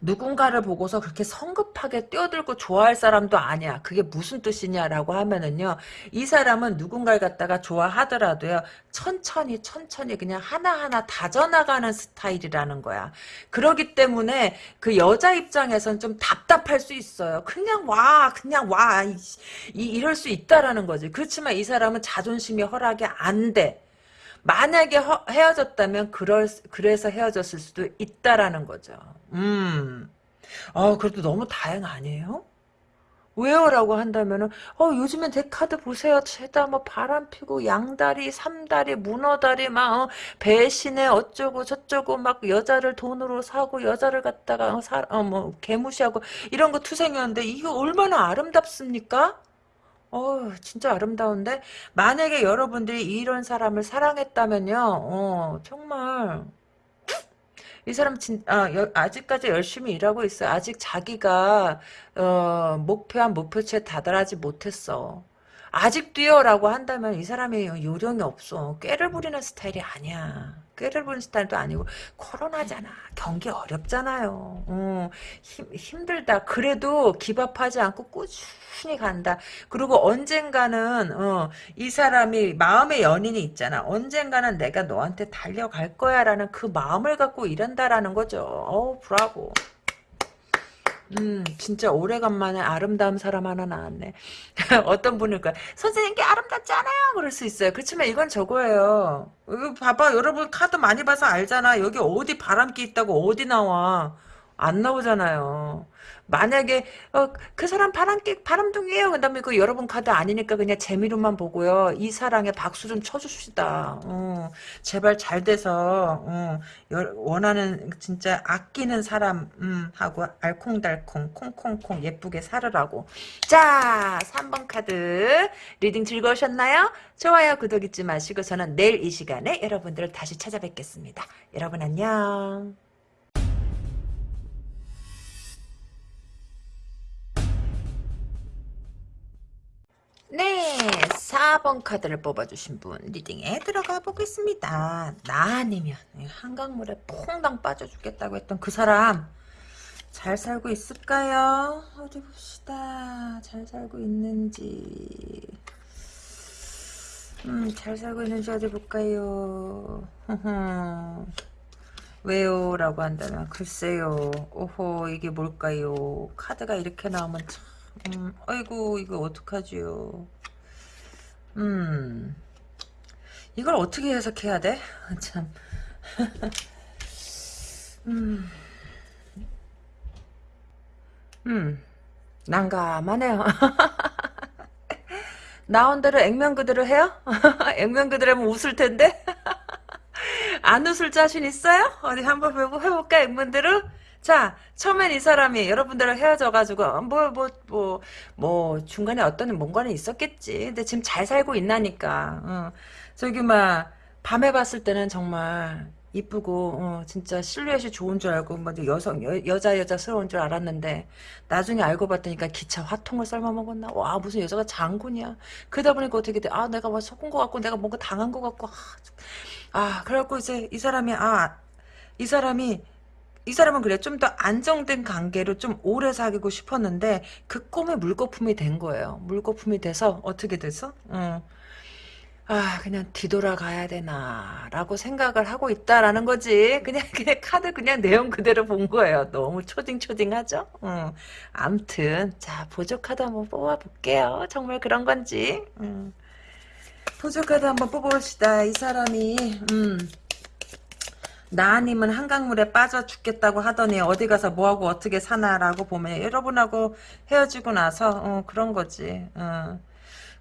누군가를 보고서 그렇게 성급하게 뛰어들고 좋아할 사람도 아니야. 그게 무슨 뜻이냐라고 하면은요. 이 사람은 누군가를 갖다가 좋아하더라도요. 천천히 천천히 그냥 하나하나 다져나가는 스타일이라는 거야. 그러기 때문에 그 여자 입장에선 좀 답답할 수 있어요. 그냥 와 그냥 와 이, 이럴 수 있다라는 거지. 그렇지만 이 사람은 자존심이 허락이 안 돼. 만약에 허, 헤어졌다면 그럴 그래서 헤어졌을 수도 있다라는 거죠. 음. 아, 그래도 너무 다행 아니에요? 왜요? 라고 한다면은, 어, 요즘엔 데카드 보세요. 죄다 뭐 바람 피고, 양다리, 삼다리, 문어다리, 막, 어, 배신에 어쩌고 저쩌고, 막 여자를 돈으로 사고, 여자를 갖다가, 어, 사, 어, 뭐, 개무시하고, 이런 거 투생이었는데, 이게 얼마나 아름답습니까? 어, 진짜 아름다운데? 만약에 여러분들이 이런 사람을 사랑했다면요, 어, 정말, 이 사람 진, 아, 여, 아직까지 열심히 일하고 있어. 아직 자기가, 어, 목표한 목표치에 다다르지 못했어. 아직도요 라고 한다면 이 사람이 요령이 없어 꾀를 부리는 스타일이 아니야 부리는 스타일도 아니고 코로나잖아. 경기 어렵잖아요. 어, 힘, 힘들다. 그래도 기밥하지 않고 꾸준히 간다. 그리고 언젠가는 어, 이 사람이 마음의 연인이 있잖아. 언젠가는 내가 너한테 달려갈 거야 라는 그 마음을 갖고 이런다라는 거죠. 어우 브라보 음, 진짜 오래간만에 아름다운 사람 하나 나왔네. 어떤 분일까? 선생님께 아름답잖아요. 그럴 수 있어요. 그렇지만 이건 저거예요. 이거 봐봐. 여러분 카드 많이 봐서 알잖아. 여기 어디 바람기 있다고 어디 나와. 안 나오잖아요. 만약에 어, 그 사람 바람기 바람둥이에요. 그다음에 그 여러분 카드 아니니까 그냥 재미로만 보고요. 이 사랑에 박수 좀 쳐줍시다. 어, 제발 잘 돼서 어, 여, 원하는 진짜 아끼는 사람 음, 하고 알콩달콩 콩콩콩 예쁘게 살으라고. 자, 3번 카드 reading 즐거우셨나요? 좋아요, 구독 잊지 마시고 저는 내일 이 시간에 여러분들을 다시 찾아뵙겠습니다. 여러분 안녕. 네, 4번 카드를 뽑아주신 분 리딩에 들어가 보겠습니다. 나 아니면 한강물에 퐁당 빠져 죽겠다고 했던 그 사람 잘 살고 있을까요? 어디 봅시다. 잘 살고 있는지 음, 잘 살고 있는지 어디 볼까요? 왜요? 라고 한다면 글쎄요. 오호 이게 뭘까요? 카드가 이렇게 나오면 참 음, 아이고 이거 어떡하지요 음 이걸 어떻게 해석해야 돼? 참 음. 음, 난감하네요. 나온 대로 액면 그대로 해요? 액면 그대로 하면 웃을 텐데? 안 웃을 자신 있어요? 어디 한번 해볼까, 액면대로? 자, 처음엔 이 사람이 여러분들랑 헤어져가지고, 뭐, 뭐, 뭐, 뭐, 중간에 어떤 뭔가는 있었겠지. 근데 지금 잘 살고 있나니까. 어. 저기, 막, 밤에 봤을 때는 정말, 이쁘고 어, 진짜 실루엣이 좋은 줄 알고 뭐 여성 여, 여자 여자스러운 줄 알았는데 나중에 알고 봤더니까 기차 화통을 삶아 먹었나 와 무슨 여자가 장군이야 그러다 보니까 어떻게 돼 아 내가 뭐 속은 것 같고 내가 뭔가 당한 것 같고 아, 아 그래갖고 이제 이 사람이 아 이 사람이 이 사람은 그래 좀 더 안정된 관계로 좀 오래 사귀고 싶었는데 그 꿈이 물거품이 된 거예요. 물거품이 돼서 어떻게 돼서? 어. 아 그냥 뒤돌아가야 되나 라고 생각을 하고 있다라는 거지. 그냥 그냥 카드 그냥 내용 그대로 본 거예요. 너무 초딩초딩하죠? 어. 암튼 자 보조 카드 한번 뽑아볼게요. 정말 그런 건지. 음. 보조 카드 한번 뽑아봅시다. 이 사람이 음. 나 아니면 한강물에 빠져 죽겠다고 하더니 어디 가서 뭐하고 어떻게 사나라고 보면 여러분하고 헤어지고 나서 어, 그런 거지. 어.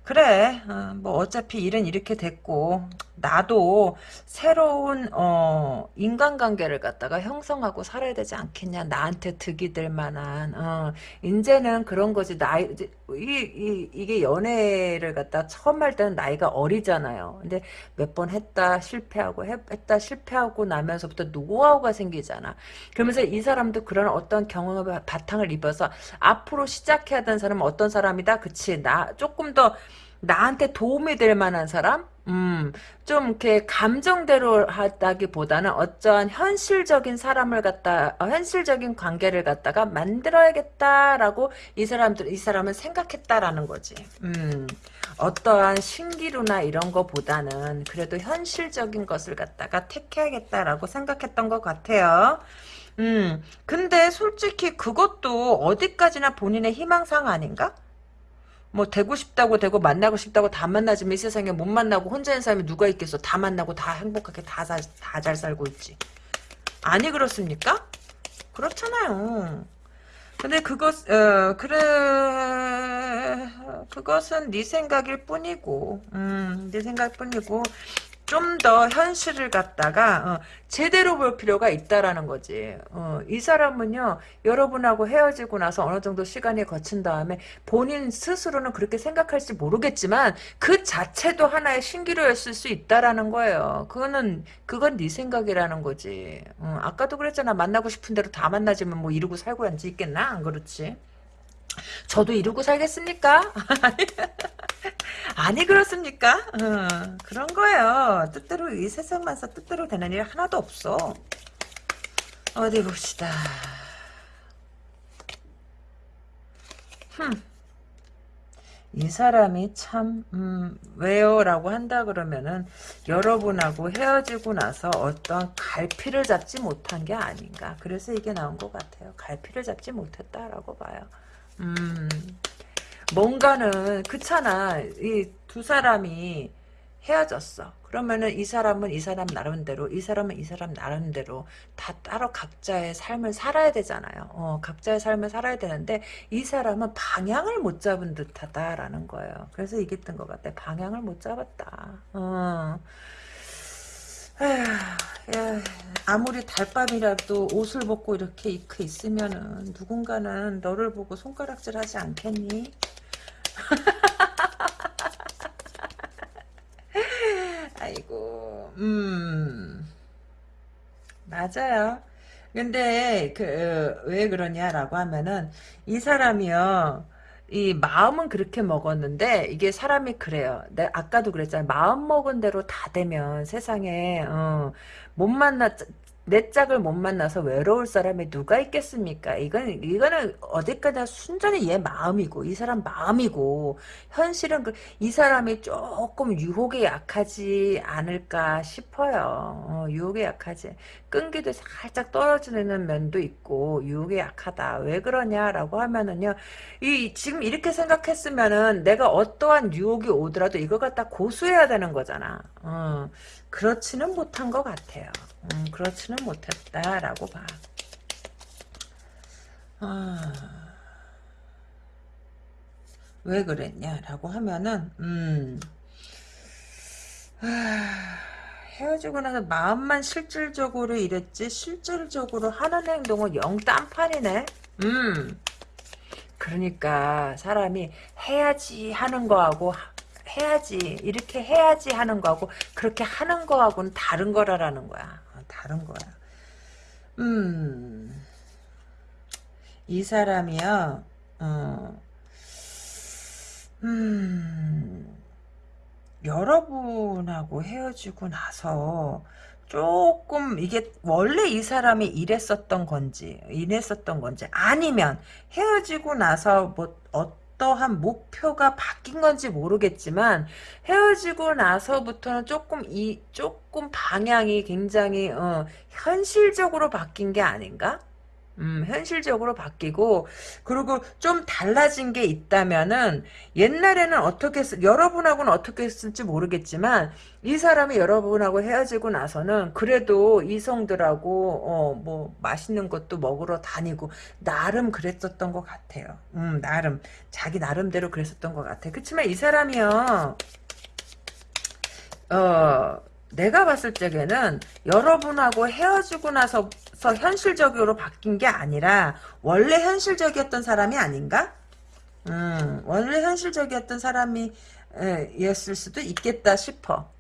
그래 어, 뭐 어차피 일은 이렇게 됐고 나도 새로운 어, 인간관계를 갖다가 형성하고 살아야 되지 않겠냐 나한테 득이 될 만한 어, 이제는 그런 거지 나이 이, 이, 이 게 연애를 갖다 처음 할 때는 나이가 어리잖아요. 근데 몇 번 했다 실패하고 했 다 실패하고 나면서부터 노하우가 생기잖아. 그러면서 이 사람도 그런 어떤 경험을 바탕을 입어서 앞으로 시작해야 되는 사람은 어떤 사람이다? 그치. 나 조금 더 나한테 도움이 될 만한 사람? 음, 좀 이렇게 감정대로 하다기보다는 어쩌한 현실적인 사람을 갖다, 어, 현실적인 관계를 갖다가 만들어야겠다라고 이 사람들, 이 사람은 생각했다라는 거지. 음, 어떠한 신기루나 이런 거보다는 그래도 현실적인 것을 갖다가 택해야겠다라고 생각했던 것 같아요. 음, 근데 솔직히 그것도 어디까지나 본인의 희망상 아닌가? 뭐 되고 싶다고 되고 만나고 싶다고 다 만나지만 이 세상에 못 만나고 혼자 있는 사람이 누가 있겠어? 다 만나고 다 행복하게 다잘 살고 있지. 아니 그렇습니까? 그렇잖아요. 근데 그것 어 그래 그것은 네 생각일 뿐이고 음 네 생각일 뿐이고 좀 더 현실을 갖다가 어, 제대로 볼 필요가 있다라는 거지. 어, 이 사람은요 여러분하고 헤어지고 나서 어느 정도 시간이 거친 다음에 본인 스스로는 그렇게 생각할지 모르겠지만 그 자체도 하나의 신기루였을 수 있다라는 거예요. 그거는 그건 네 생각이라는 거지. 어, 아까도 그랬잖아 만나고 싶은 대로 다 만나지면 뭐 이러고 살고 앉아 있겠나 안 그렇지? 저도 이러고 살겠습니까? 아니 그렇습니까? 어, 그런 거예요. 뜻대로 이 세상만서 뜻대로 되는 일 하나도 없어. 어디 봅시다. 흠. 이 사람이 참, 음, 왜요? 라고 한다 그러면은, 여러분하고 헤어지고 나서 어떤 갈피를 잡지 못한 게 아닌가. 그래서 이게 나온 것 같아요. 갈피를 잡지 못했다라고 봐요. 음, 뭔가는, 그렇잖아. 이 두 사람이 헤어졌어. 그러면은 이 사람은 이 사람 나름대로, 이 사람은 이 사람 나름대로 다 따로 각자의 삶을 살아야 되잖아요. 어, 각자의 삶을 살아야 되는데 이 사람은 방향을 못 잡은 듯하다라는 거예요. 그래서 이겼던 것 같아. 방향을 못 잡았다. 어. 아무리 달밤이라도 옷을 벗고 이렇게 입고 있으면은 누군가는 너를 보고 손가락질 하지 않겠니? 아이고, 음, 맞아요. 근데, 그, 왜 그러냐라고 하면은, 이 사람이요, 이 마음은 그렇게 먹었는데, 이게 사람이 그래요. 내 아까도 그랬잖아요. 마음 먹은 대로 다 되면 세상에, 어, 못 만나, 내 짝을 못 만나서 외로울 사람이 누가 있겠습니까? 이건, 이거는 어디까지나 순전히 얘 마음이고, 이 사람 마음이고, 현실은 그, 이 사람이 조금 유혹에 약하지 않을까 싶어요. 어, 유혹에 약하지. 끈기도 살짝 떨어지는 면도 있고, 유혹에 약하다. 왜 그러냐라고 하면은요, 이, 지금 이렇게 생각했으면은 내가 어떠한 유혹이 오더라도 이걸 갖다 고수해야 되는 거잖아. 어, 그렇지는 못한 것 같아요. 음, 그렇지는 못했다라고 봐. 아, 왜 그랬냐라고 하면은 음, 아, 헤어지고 나서 마음만 실질적으로 이랬지 실질적으로 하는 행동은 영 딴판이네. 음, 그러니까 사람이 해야지 하는 거하고 해야지 이렇게 해야지 하는 거하고 그렇게 하는 거하고는 다른 거라라는 거야. 다른 거야. 음, 이 사람이요, 어, 음, 여러분하고 헤어지고 나서 조금 이게 원래 이 사람이 이랬었던 건지 이랬었던 건지 아니면 헤어지고 나서 뭐 어 떠한 목표가 바뀐 건지 모르겠지만 헤어지고 나서부터는 조금 이 조금 방향이 굉장히 어, 현실적으로 바뀐 게 아닌가? 음, 현실적으로 바뀌고, 그리고 좀 달라진 게 있다면은, 옛날에는 어떻게, 했, 여러분하고는 어떻게 했을지 모르겠지만, 이 사람이 여러분하고 헤어지고 나서는, 그래도 이성들하고, 어, 뭐, 맛있는 것도 먹으러 다니고, 나름 그랬었던 것 같아요. 음, 나름. 자기 나름대로 그랬었던 것 같아. 그치만 이 사람이요, 어, 내가 봤을 적에는 여러분하고 헤어지고 나서 현실적으로 바뀐 게 아니라 원래 현실적이었던 사람이 아닌가? 음, 원래 현실적이었던 사람이 였을 수도 있겠다 싶어.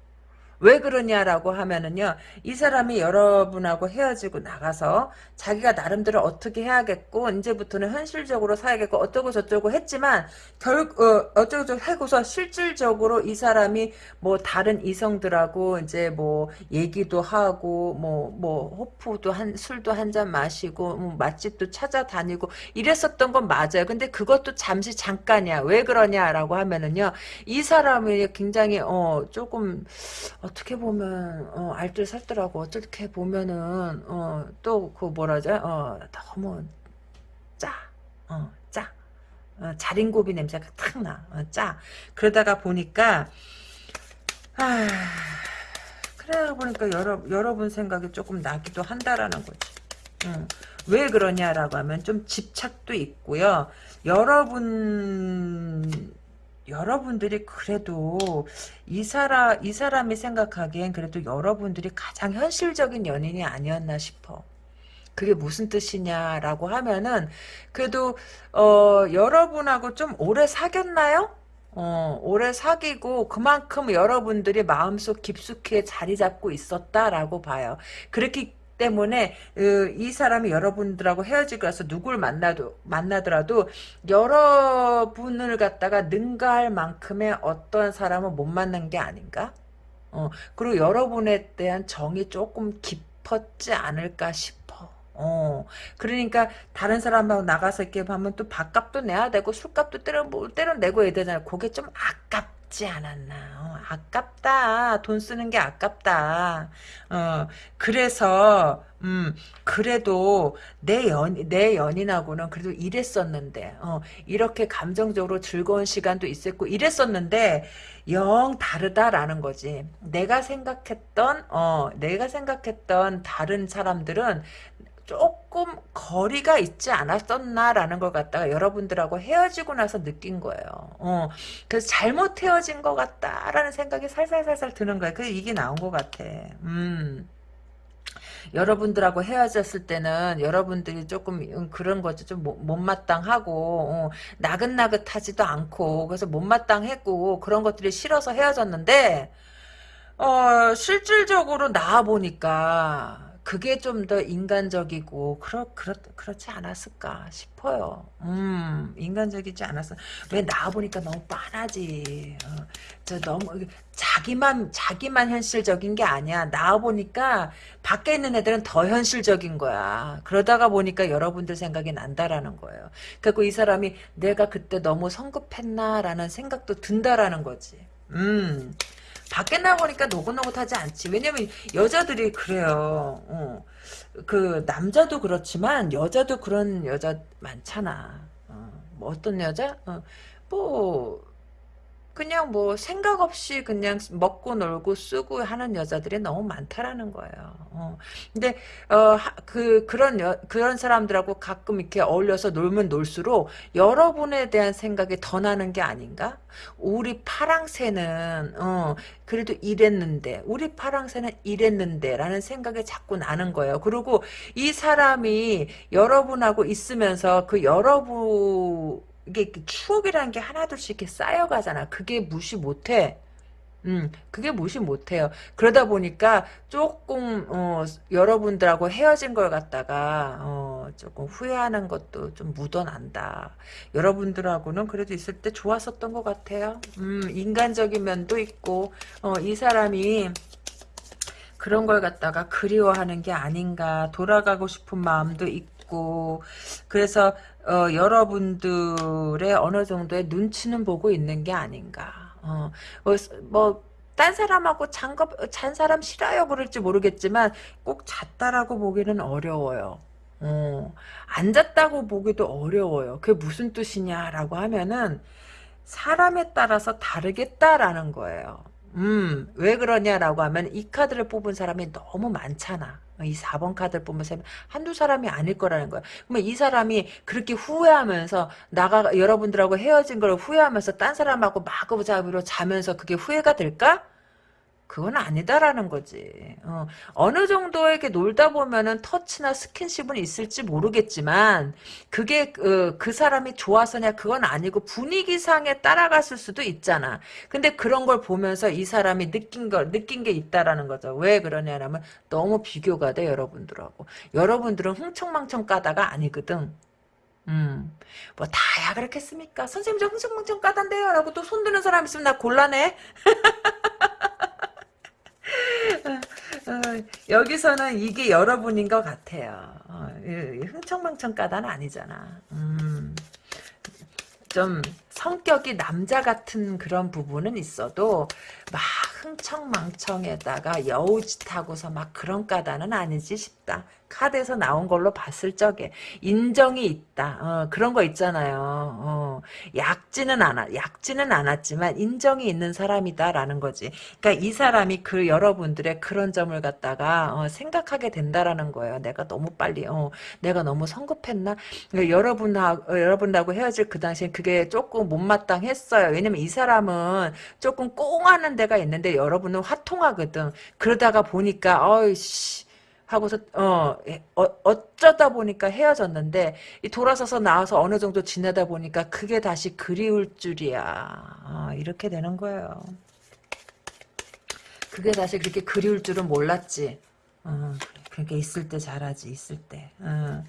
왜 그러냐라고 하면은요, 이 사람이 여러분하고 헤어지고 나가서 자기가 나름대로 어떻게 해야겠고, 이제부터는 현실적으로 살야겠고, 어쩌고 저쩌고 했지만, 결, 어, 어쩌고 저쩌고 하고서 실질적으로 이 사람이 뭐 다른 이성들하고 이제 뭐 얘기도 하고, 뭐, 뭐, 호프도 한, 술도 한 잔 마시고, 뭐 맛집도 찾아다니고, 이랬었던 건 맞아요. 근데 그것도 잠시 잠깐이야. 왜 그러냐라고 하면은요, 이 사람이 굉장히, 어, 조금, 어떻게 보면 어, 알뜰살뜰하고 어떻게 보면은 어, 또그 뭐라죠? 어, 너무 짜, 어, 짜, 어, 자린고비 냄새가 탁 나, 어, 짜. 그러다가 보니까 아, 그래 보니까 여러 여러분 생각이 조금 나기도 한다라는 거지. 어. 왜 그러냐라고 하면 좀 집착도 있고요. 여러분 여러분들이 그래도 이 사람 이 사람이 생각하기엔 그래도 여러분들이 가장 현실적인 연인이 아니었나 싶어. 그게 무슨 뜻이냐라고 하면은 그래도 어 여러분하고 좀 오래 사귀었나요? 어, 오래 사귀고 그만큼 여러분들이 마음속 깊숙이 자리 잡고 있었다라고 봐요. 그렇게 때문에 으, 이 사람이 여러분들하고 헤어지고 나서 누굴 만나도 만나더라도 여러분을 갖다가 능가할 만큼의 어떤 사람을 못 만난 게 아닌가? 어, 그리고 여러분에 대한 정이 조금 깊었지 않을까 싶어. 어, 그러니까 다른 사람하고 나가서 이렇게 하면 또 밥값도 내야 되고 술값도 때려 때려 내고 해야 되잖아. 그게 좀 아깝 지 않았나. 어, 아깝다. 돈 쓰는 게 아깝다. 어, 그래서 음, 그래도 내 연, 내 연인하고는 그래도 이랬었는데, 어, 이렇게 감정적으로 즐거운 시간도 있었고, 이랬었는데, 영 다르다라는 거지. 내가 생각했던, 어, 내가 생각했던 다른 사람들은 조금 거리가 있지 않았었나라는 걸 갖다가 여러분들하고 헤어지고 나서 느낀 거예요. 어, 그래서 잘못 헤어진 것 같다라는 생각이 살살살살 드는 거예요. 그래서 이게 나온 것 같아. 음. 여러분들하고 헤어졌을 때는 여러분들이 조금 음, 그런 거죠. 좀 못마땅하고 어, 나긋나긋하지도 않고 그래서 못마땅했고 그런 것들이 싫어서 헤어졌는데 어, 실질적으로 나와 보니까 그게 좀 더 인간적이고 그렇 그렇 그렇지 않았을까 싶어요. 음 인간적이지 않았어. 왜 나와 보니까 너무 빤하지. 어, 저 너무 자기만 자기만 현실적인 게 아니야. 나와 보니까 밖에 있는 애들은 더 현실적인 거야. 그러다가 보니까 여러분들 생각이 난다라는 거예요. 그리고 이 사람이 내가 그때 너무 성급했나라는 생각도 든다라는 거지. 음. 밖에 나보니까 노릇노릇하지 않지. 왜냐면 여자들이 그래요. 어. 그 남자도 그렇지만 여자도 그런 여자 많잖아. 어. 뭐 어떤 여자? 어. 뭐 그냥 뭐 생각 없이 그냥 먹고 놀고 쓰고 하는 여자들이 너무 많다라는 거예요. 어. 근데 어 그 그런 여, 그런 사람들하고 가끔 이렇게 어울려서 놀면 놀수록 여러분에 대한 생각이 더 나는 게 아닌가? 우리 파랑새는 어 그래도 이랬는데 우리 파랑새는 이랬는데라는 생각이 자꾸 나는 거예요. 그리고 이 사람이 여러분하고 있으면서 그 여러분 이게 추억이라는 게 하나둘씩 이렇게 쌓여가잖아. 그게 무시 못해. 음, 그게 무시 못해요. 그러다 보니까 조금 어, 여러분들하고 헤어진 걸 갖다가 어, 조금 후회하는 것도 좀 묻어난다. 여러분들하고는 그래도 있을 때 좋았었던 것 같아요. 음, 인간적인 면도 있고 어, 이 사람이 그런 걸 갖다가 그리워하는 게 아닌가 돌아가고 싶은 마음도 있고 그래서 어, 여러분들의 어느 정도의 눈치는 보고 있는 게 아닌가. 어, 뭐, 뭐, 딴 사람하고 잔겁, 잔 사람 싫어요 그럴지 모르겠지만 꼭 잤다라고 보기는 어려워요. 어, 안 잤다고 보기도 어려워요. 그게 무슨 뜻이냐라고 하면은 사람에 따라서 다르겠다라는 거예요. 음, 왜 그러냐라고 하면 이 카드를 뽑은 사람이 너무 많잖아. 이 4번 카드를 보면서 한두 사람이 아닐 거라는 거야. 그러면 이 사람이 그렇게 후회하면서 나가 여러분들하고 헤어진 걸 후회하면서 딴 사람하고 마구잡이로 자면서 그게 후회가 될까? 그건 아니다라는 거지. 어, 느 정도에게 놀다 보면은 터치나 스킨십은 있을지 모르겠지만 그게 그, 그 사람이 좋아서냐 그건 아니고 분위기상에 따라갔을 수도 있잖아. 근데 그런 걸 보면서 이 사람이 느낀 걸 느낀 게 있다라는 거죠. 왜 그러냐면 너무 비교가 돼 여러분들하고. 여러분들은 흥청망청 까다가 아니거든. 음, 뭐 다야 그렇겠습니까? 선생님 저 흥청망청 까단데요 라고 또 손드는 사람 있으면 나 곤란해. 어, 여기서는 이게 여러분인 것 같아요. 어, 흥청망청 까다는 아니잖아. 음, 좀 성격이 남자 같은 그런 부분은 있어도 막 흥청망청에다가 여우짓하고서 막 그런 까다는 아니지 싶다. 카드에서 나온 걸로 봤을 적에 인정이 있다. 어, 그런 거 있잖아요. 어, 약지는 않아, 약지는 않았지만 인정이 있는 사람이다라는 거지. 그러니까 이 사람이 그 여러분들의 그런 점을 갖다가 어, 생각하게 된다라는 거예요. 내가 너무 빨리, 어, 내가 너무 성급했나? 그러니까 여러분하고 여러분하고 헤어질 그 당시엔 그게 조금 못마땅했어요. 왜냐면 이 사람은 조금 꽁하는 데가 있는데 여러분은 화통하거든. 그러다가 보니까 어이씨. 하고서 어, 예, 어 어쩌다 보니까 헤어졌는데 돌아서서 나와서 어느 정도 지내다 보니까 그게 다시 그리울 줄이야 아, 이렇게 되는 거예요. 그게 다시 그렇게 그리울 줄은 몰랐지. 어, 그러니까 있을 때 잘하지 있을 때. 어.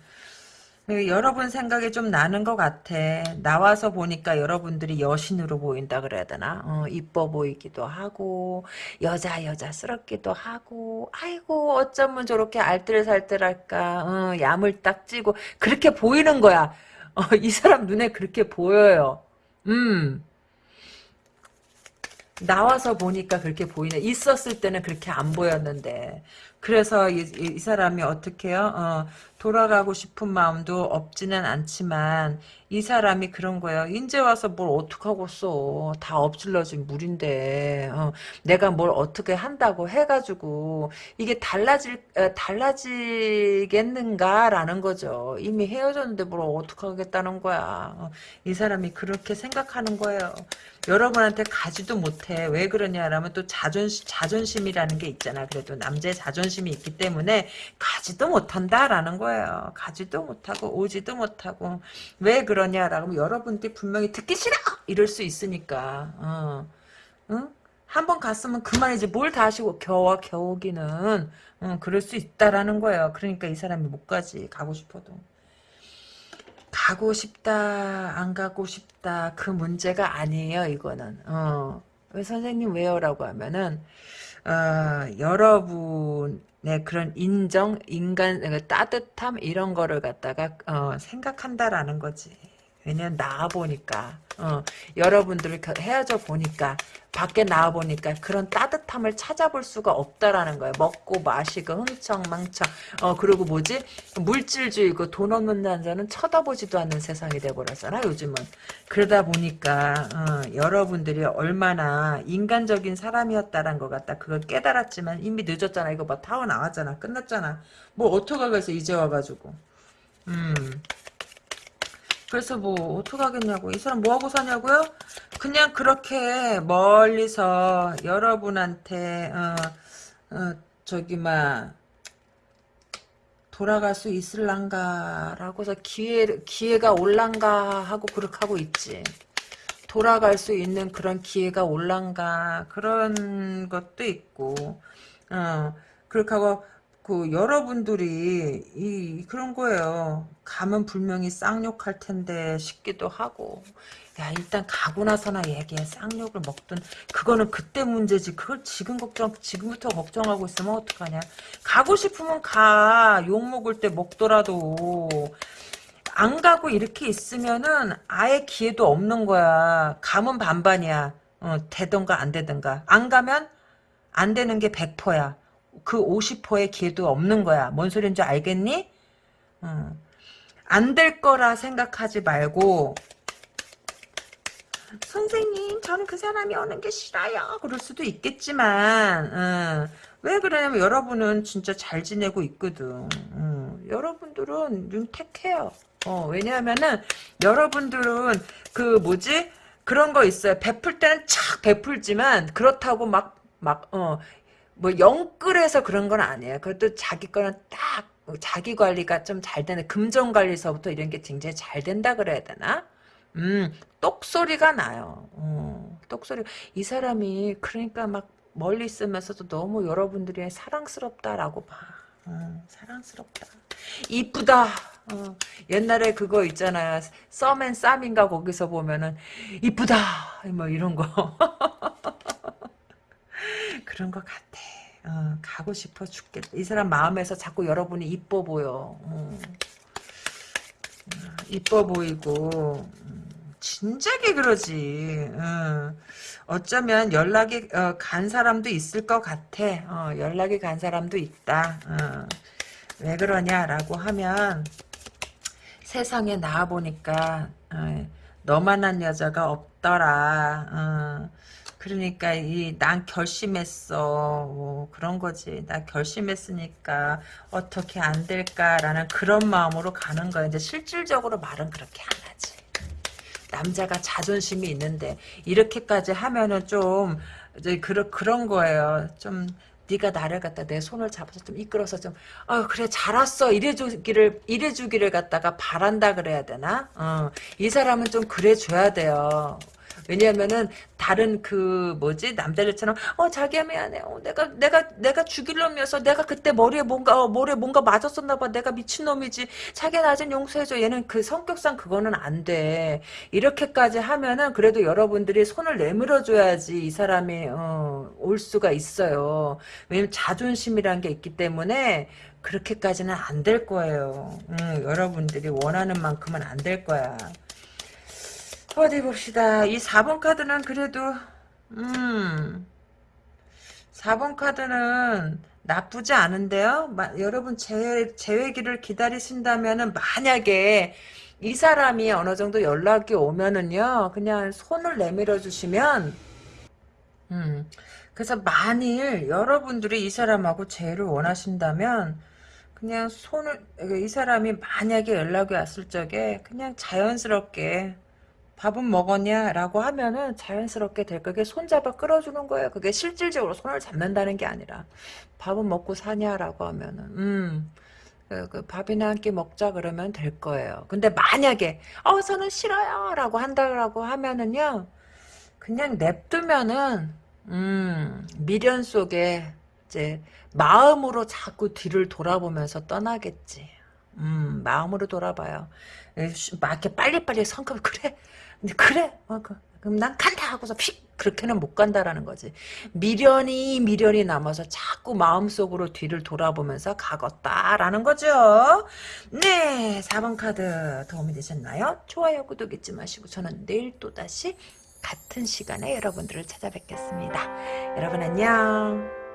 여러분 생각이 좀 나는 것 같아. 나와서 보니까 여러분들이 여신으로 보인다 그래야 되나? 어, 이뻐 보이기도 하고 여자 여자스럽기도 하고 아이고 어쩌면 저렇게 알뜰살뜰할까? 어, 야물딱 찌고 그렇게 보이는 거야. 어, 이 사람 눈에 그렇게 보여요. 음. 나와서 보니까 그렇게 보이네. 있었을 때는 그렇게 안 보였는데. 그래서 이, 이 사람이 어떻게 해요? 어, 돌아가고 싶은 마음도 없지는 않지만 이 사람이 그런 거예요. 인제 와서 뭘 어떡하고 써. 다 엎질러진 물인데 어, 내가 뭘 어떻게 한다고 해가지고 이게 달라질 어, 달라지겠는가라는 거죠. 이미 헤어졌는데 뭘 어떡하겠다는 거야. 어, 이 사람이 그렇게 생각하는 거예요. 여러분한테 가지도 못해. 왜 그러냐라면 또 자존심, 자존심이라는 게 있잖아. 그래도 남자의 자존심이 있기 때문에 가지도 못한다라는 거예요. 가지도 못하고 오지도 못하고 왜 그러냐라고 여러분들이 분명히 듣기 싫어! 이럴 수 있으니까. 어. 응? 한번 갔으면 그만이지 뭘 다시 겨와 겨우기는 응, 그럴 수 있다라는 거예요. 그러니까 이 사람이 못 가지 가고 싶어도. 가고 싶다 안 가고 싶다 그 문제가 아니에요 이거는 어. 왜 선생님 왜요라고 하면은 어, 여러분 의 그런 인정 인간 그 따뜻함 이런 거를 갖다가 어, 생각한다라는 거지 왜냐면 나와 보니까 어, 여러분들을 헤어져 보니까 밖에 나와 보니까 그런 따뜻함을 찾아볼 수가 없다라는 거예요. 먹고 마시고 흥청망청. 어 그리고 뭐지? 물질주의고 돈 없는 남자는 쳐다보지도 않는 세상이 돼버렸잖아 요즘은. 그러다 보니까 어, 여러분들이 얼마나 인간적인 사람이었다란 것 같다. 그걸 깨달았지만 이미 늦었잖아. 이거 봐 타워 나왔잖아. 끝났잖아. 뭐 어떡하겠어 이제 와가지고. 음 그래서 뭐 어떡하겠냐고 이 사람 뭐하고 사냐고요? 그냥 그렇게 멀리서 여러분한테 어, 어, 저기 막 돌아갈 수 있을란가 라고서 기회, 기회가 올란가 하고 그렇게 하고 있지 돌아갈 수 있는 그런 기회가 올란가 그런 것도 있고 어 그렇게 하고 그 여러분들이 이 그런 거예요. 가면 분명히 쌍욕할 텐데 싶기도 하고. 야 일단 가고 나서나 얘기해. 쌍욕을 먹든. 그거는 그때 문제지. 그걸 지금 걱정 지금부터 걱정하고 있으면 어떡하냐. 가고 싶으면 가 욕 먹을 때 먹더라도. 안 가고 이렇게 있으면은 아예 기회도 없는 거야. 가면 반반이야. 어, 되던가 안 되던가. 안 가면 안 되는 게 100%야 그 50%의 기회도 없는 거야. 뭔 소리인지 알겠니? 어. 안될 거라 생각하지 말고 선생님 저는 그 사람이 오는 게 싫어요. 그럴 수도 있겠지만 어. 왜 그러냐면 여러분은 진짜 잘 지내고 있거든. 어. 여러분들은 윤택해요. 어, 왜냐하면은 여러분들은 그 뭐지 그런 거 있어요. 베풀 때는 착 베풀지만 그렇다고 막 막, 어, 뭐 영끌해서 그런 건 아니에요. 그것도 자기 거는 딱 자기 관리가 좀 잘 되는 금전 관리서부터 이런 게 굉장히 잘 된다 그래야 되나? 음, 똑소리가 나요. 어, 똑소리. 이 사람이 그러니까 막 멀리 있으면서도 너무 여러분들이 사랑스럽다라고 봐. 어, 사랑스럽다. 이쁘다. 어, 옛날에 그거 있잖아요. 썸앤 쌈인가 거기서 보면은 이쁘다. 뭐 이런 거. 그런 것 같아. 어, 가고 싶어 죽겠다. 이 사람 마음에서 자꾸 여러분이 이뻐 보여. 어. 이뻐 보이고 음, 진작에 그러지. 어. 어쩌면 연락이 어, 간 사람도 있을 것 같아. 어, 연락이 간 사람도 있다. 어. 왜 그러냐라고 하면 세상에 나와 보니까 어, 너만한 여자가 없더라. 어. 그러니까 이 난 결심했어 뭐 그런 거지 나 결심했으니까 어떻게 안 될까라는 그런 마음으로 가는 거야 이제 실질적으로 말은 그렇게 안 하지 남자가 자존심이 있는데 이렇게까지 하면은 좀 이제 그런 그런 거예요 좀 네가 나를 갖다 내 손을 잡아서 좀 이끌어서 좀, 어, 그래, 잘 왔어. 이래주기를, 이래주기를 갖다가 바란다 그래야 되나? 어, 이 사람은 좀 그래줘야 돼요. 왜냐면은 다른 그 뭐지 남자들처럼 어 자기야 미안해. 어, 내가 내가 내가 죽일 놈이어서 내가 그때 머리에 뭔가 어, 머리에 뭔가 맞았었나 봐. 내가 미친 놈이지. 자기야 나 좀 용서해줘. 얘는 그 성격상 그거는 안 돼. 이렇게까지 하면은 그래도 여러분들이 손을 내밀어 줘야지 이 사람이 어, 올 수가 있어요. 왜냐면 자존심이란 게 있기 때문에 그렇게까지는 안 될 거예요. 음, 여러분들이 원하는 만큼은 안 될 거야. 어디 봅시다. 이 4번 카드는 그래도 음 4번 카드는 나쁘지 않은데요. 마, 여러분 제, 재회기를 기다리신다면은 만약에 이 사람이 어느 정도 연락이 오면은요. 그냥 손을 내밀어 주시면 음 그래서 만일 여러분들이 이 사람하고 재회를 원하신다면 그냥 손을 이 사람이 만약에 연락이 왔을 적에 그냥 자연스럽게 밥은 먹었냐? 라고 하면은 자연스럽게 될 거게 손잡아 끌어주는 거예요. 그게 실질적으로 손을 잡는다는 게 아니라 밥은 먹고 사냐 라고 하면은 음. 그, 그 밥이나 한 끼 먹자 그러면 될 거예요. 근데 만약에 어 저는 싫어요 라고 한다고 하면은요 그냥 냅두면은 음 미련 속에 이제 마음으로 자꾸 뒤를 돌아보면서 떠나겠지. 음 마음으로 돌아봐요. 막 이렇게 빨리빨리 성급 그래 근데 그래. 어, 그, 그럼 난 간다 하고서 픽 그렇게는 못 간다라는 거지. 미련이 미련이 남아서 자꾸 마음속으로 뒤를 돌아보면서 가겠다라는 거죠. 네 4번 카드 도움이 되셨나요? 좋아요 구독 잊지 마시고 저는 내일 또다시 같은 시간에 여러분들을 찾아뵙겠습니다. 여러분 안녕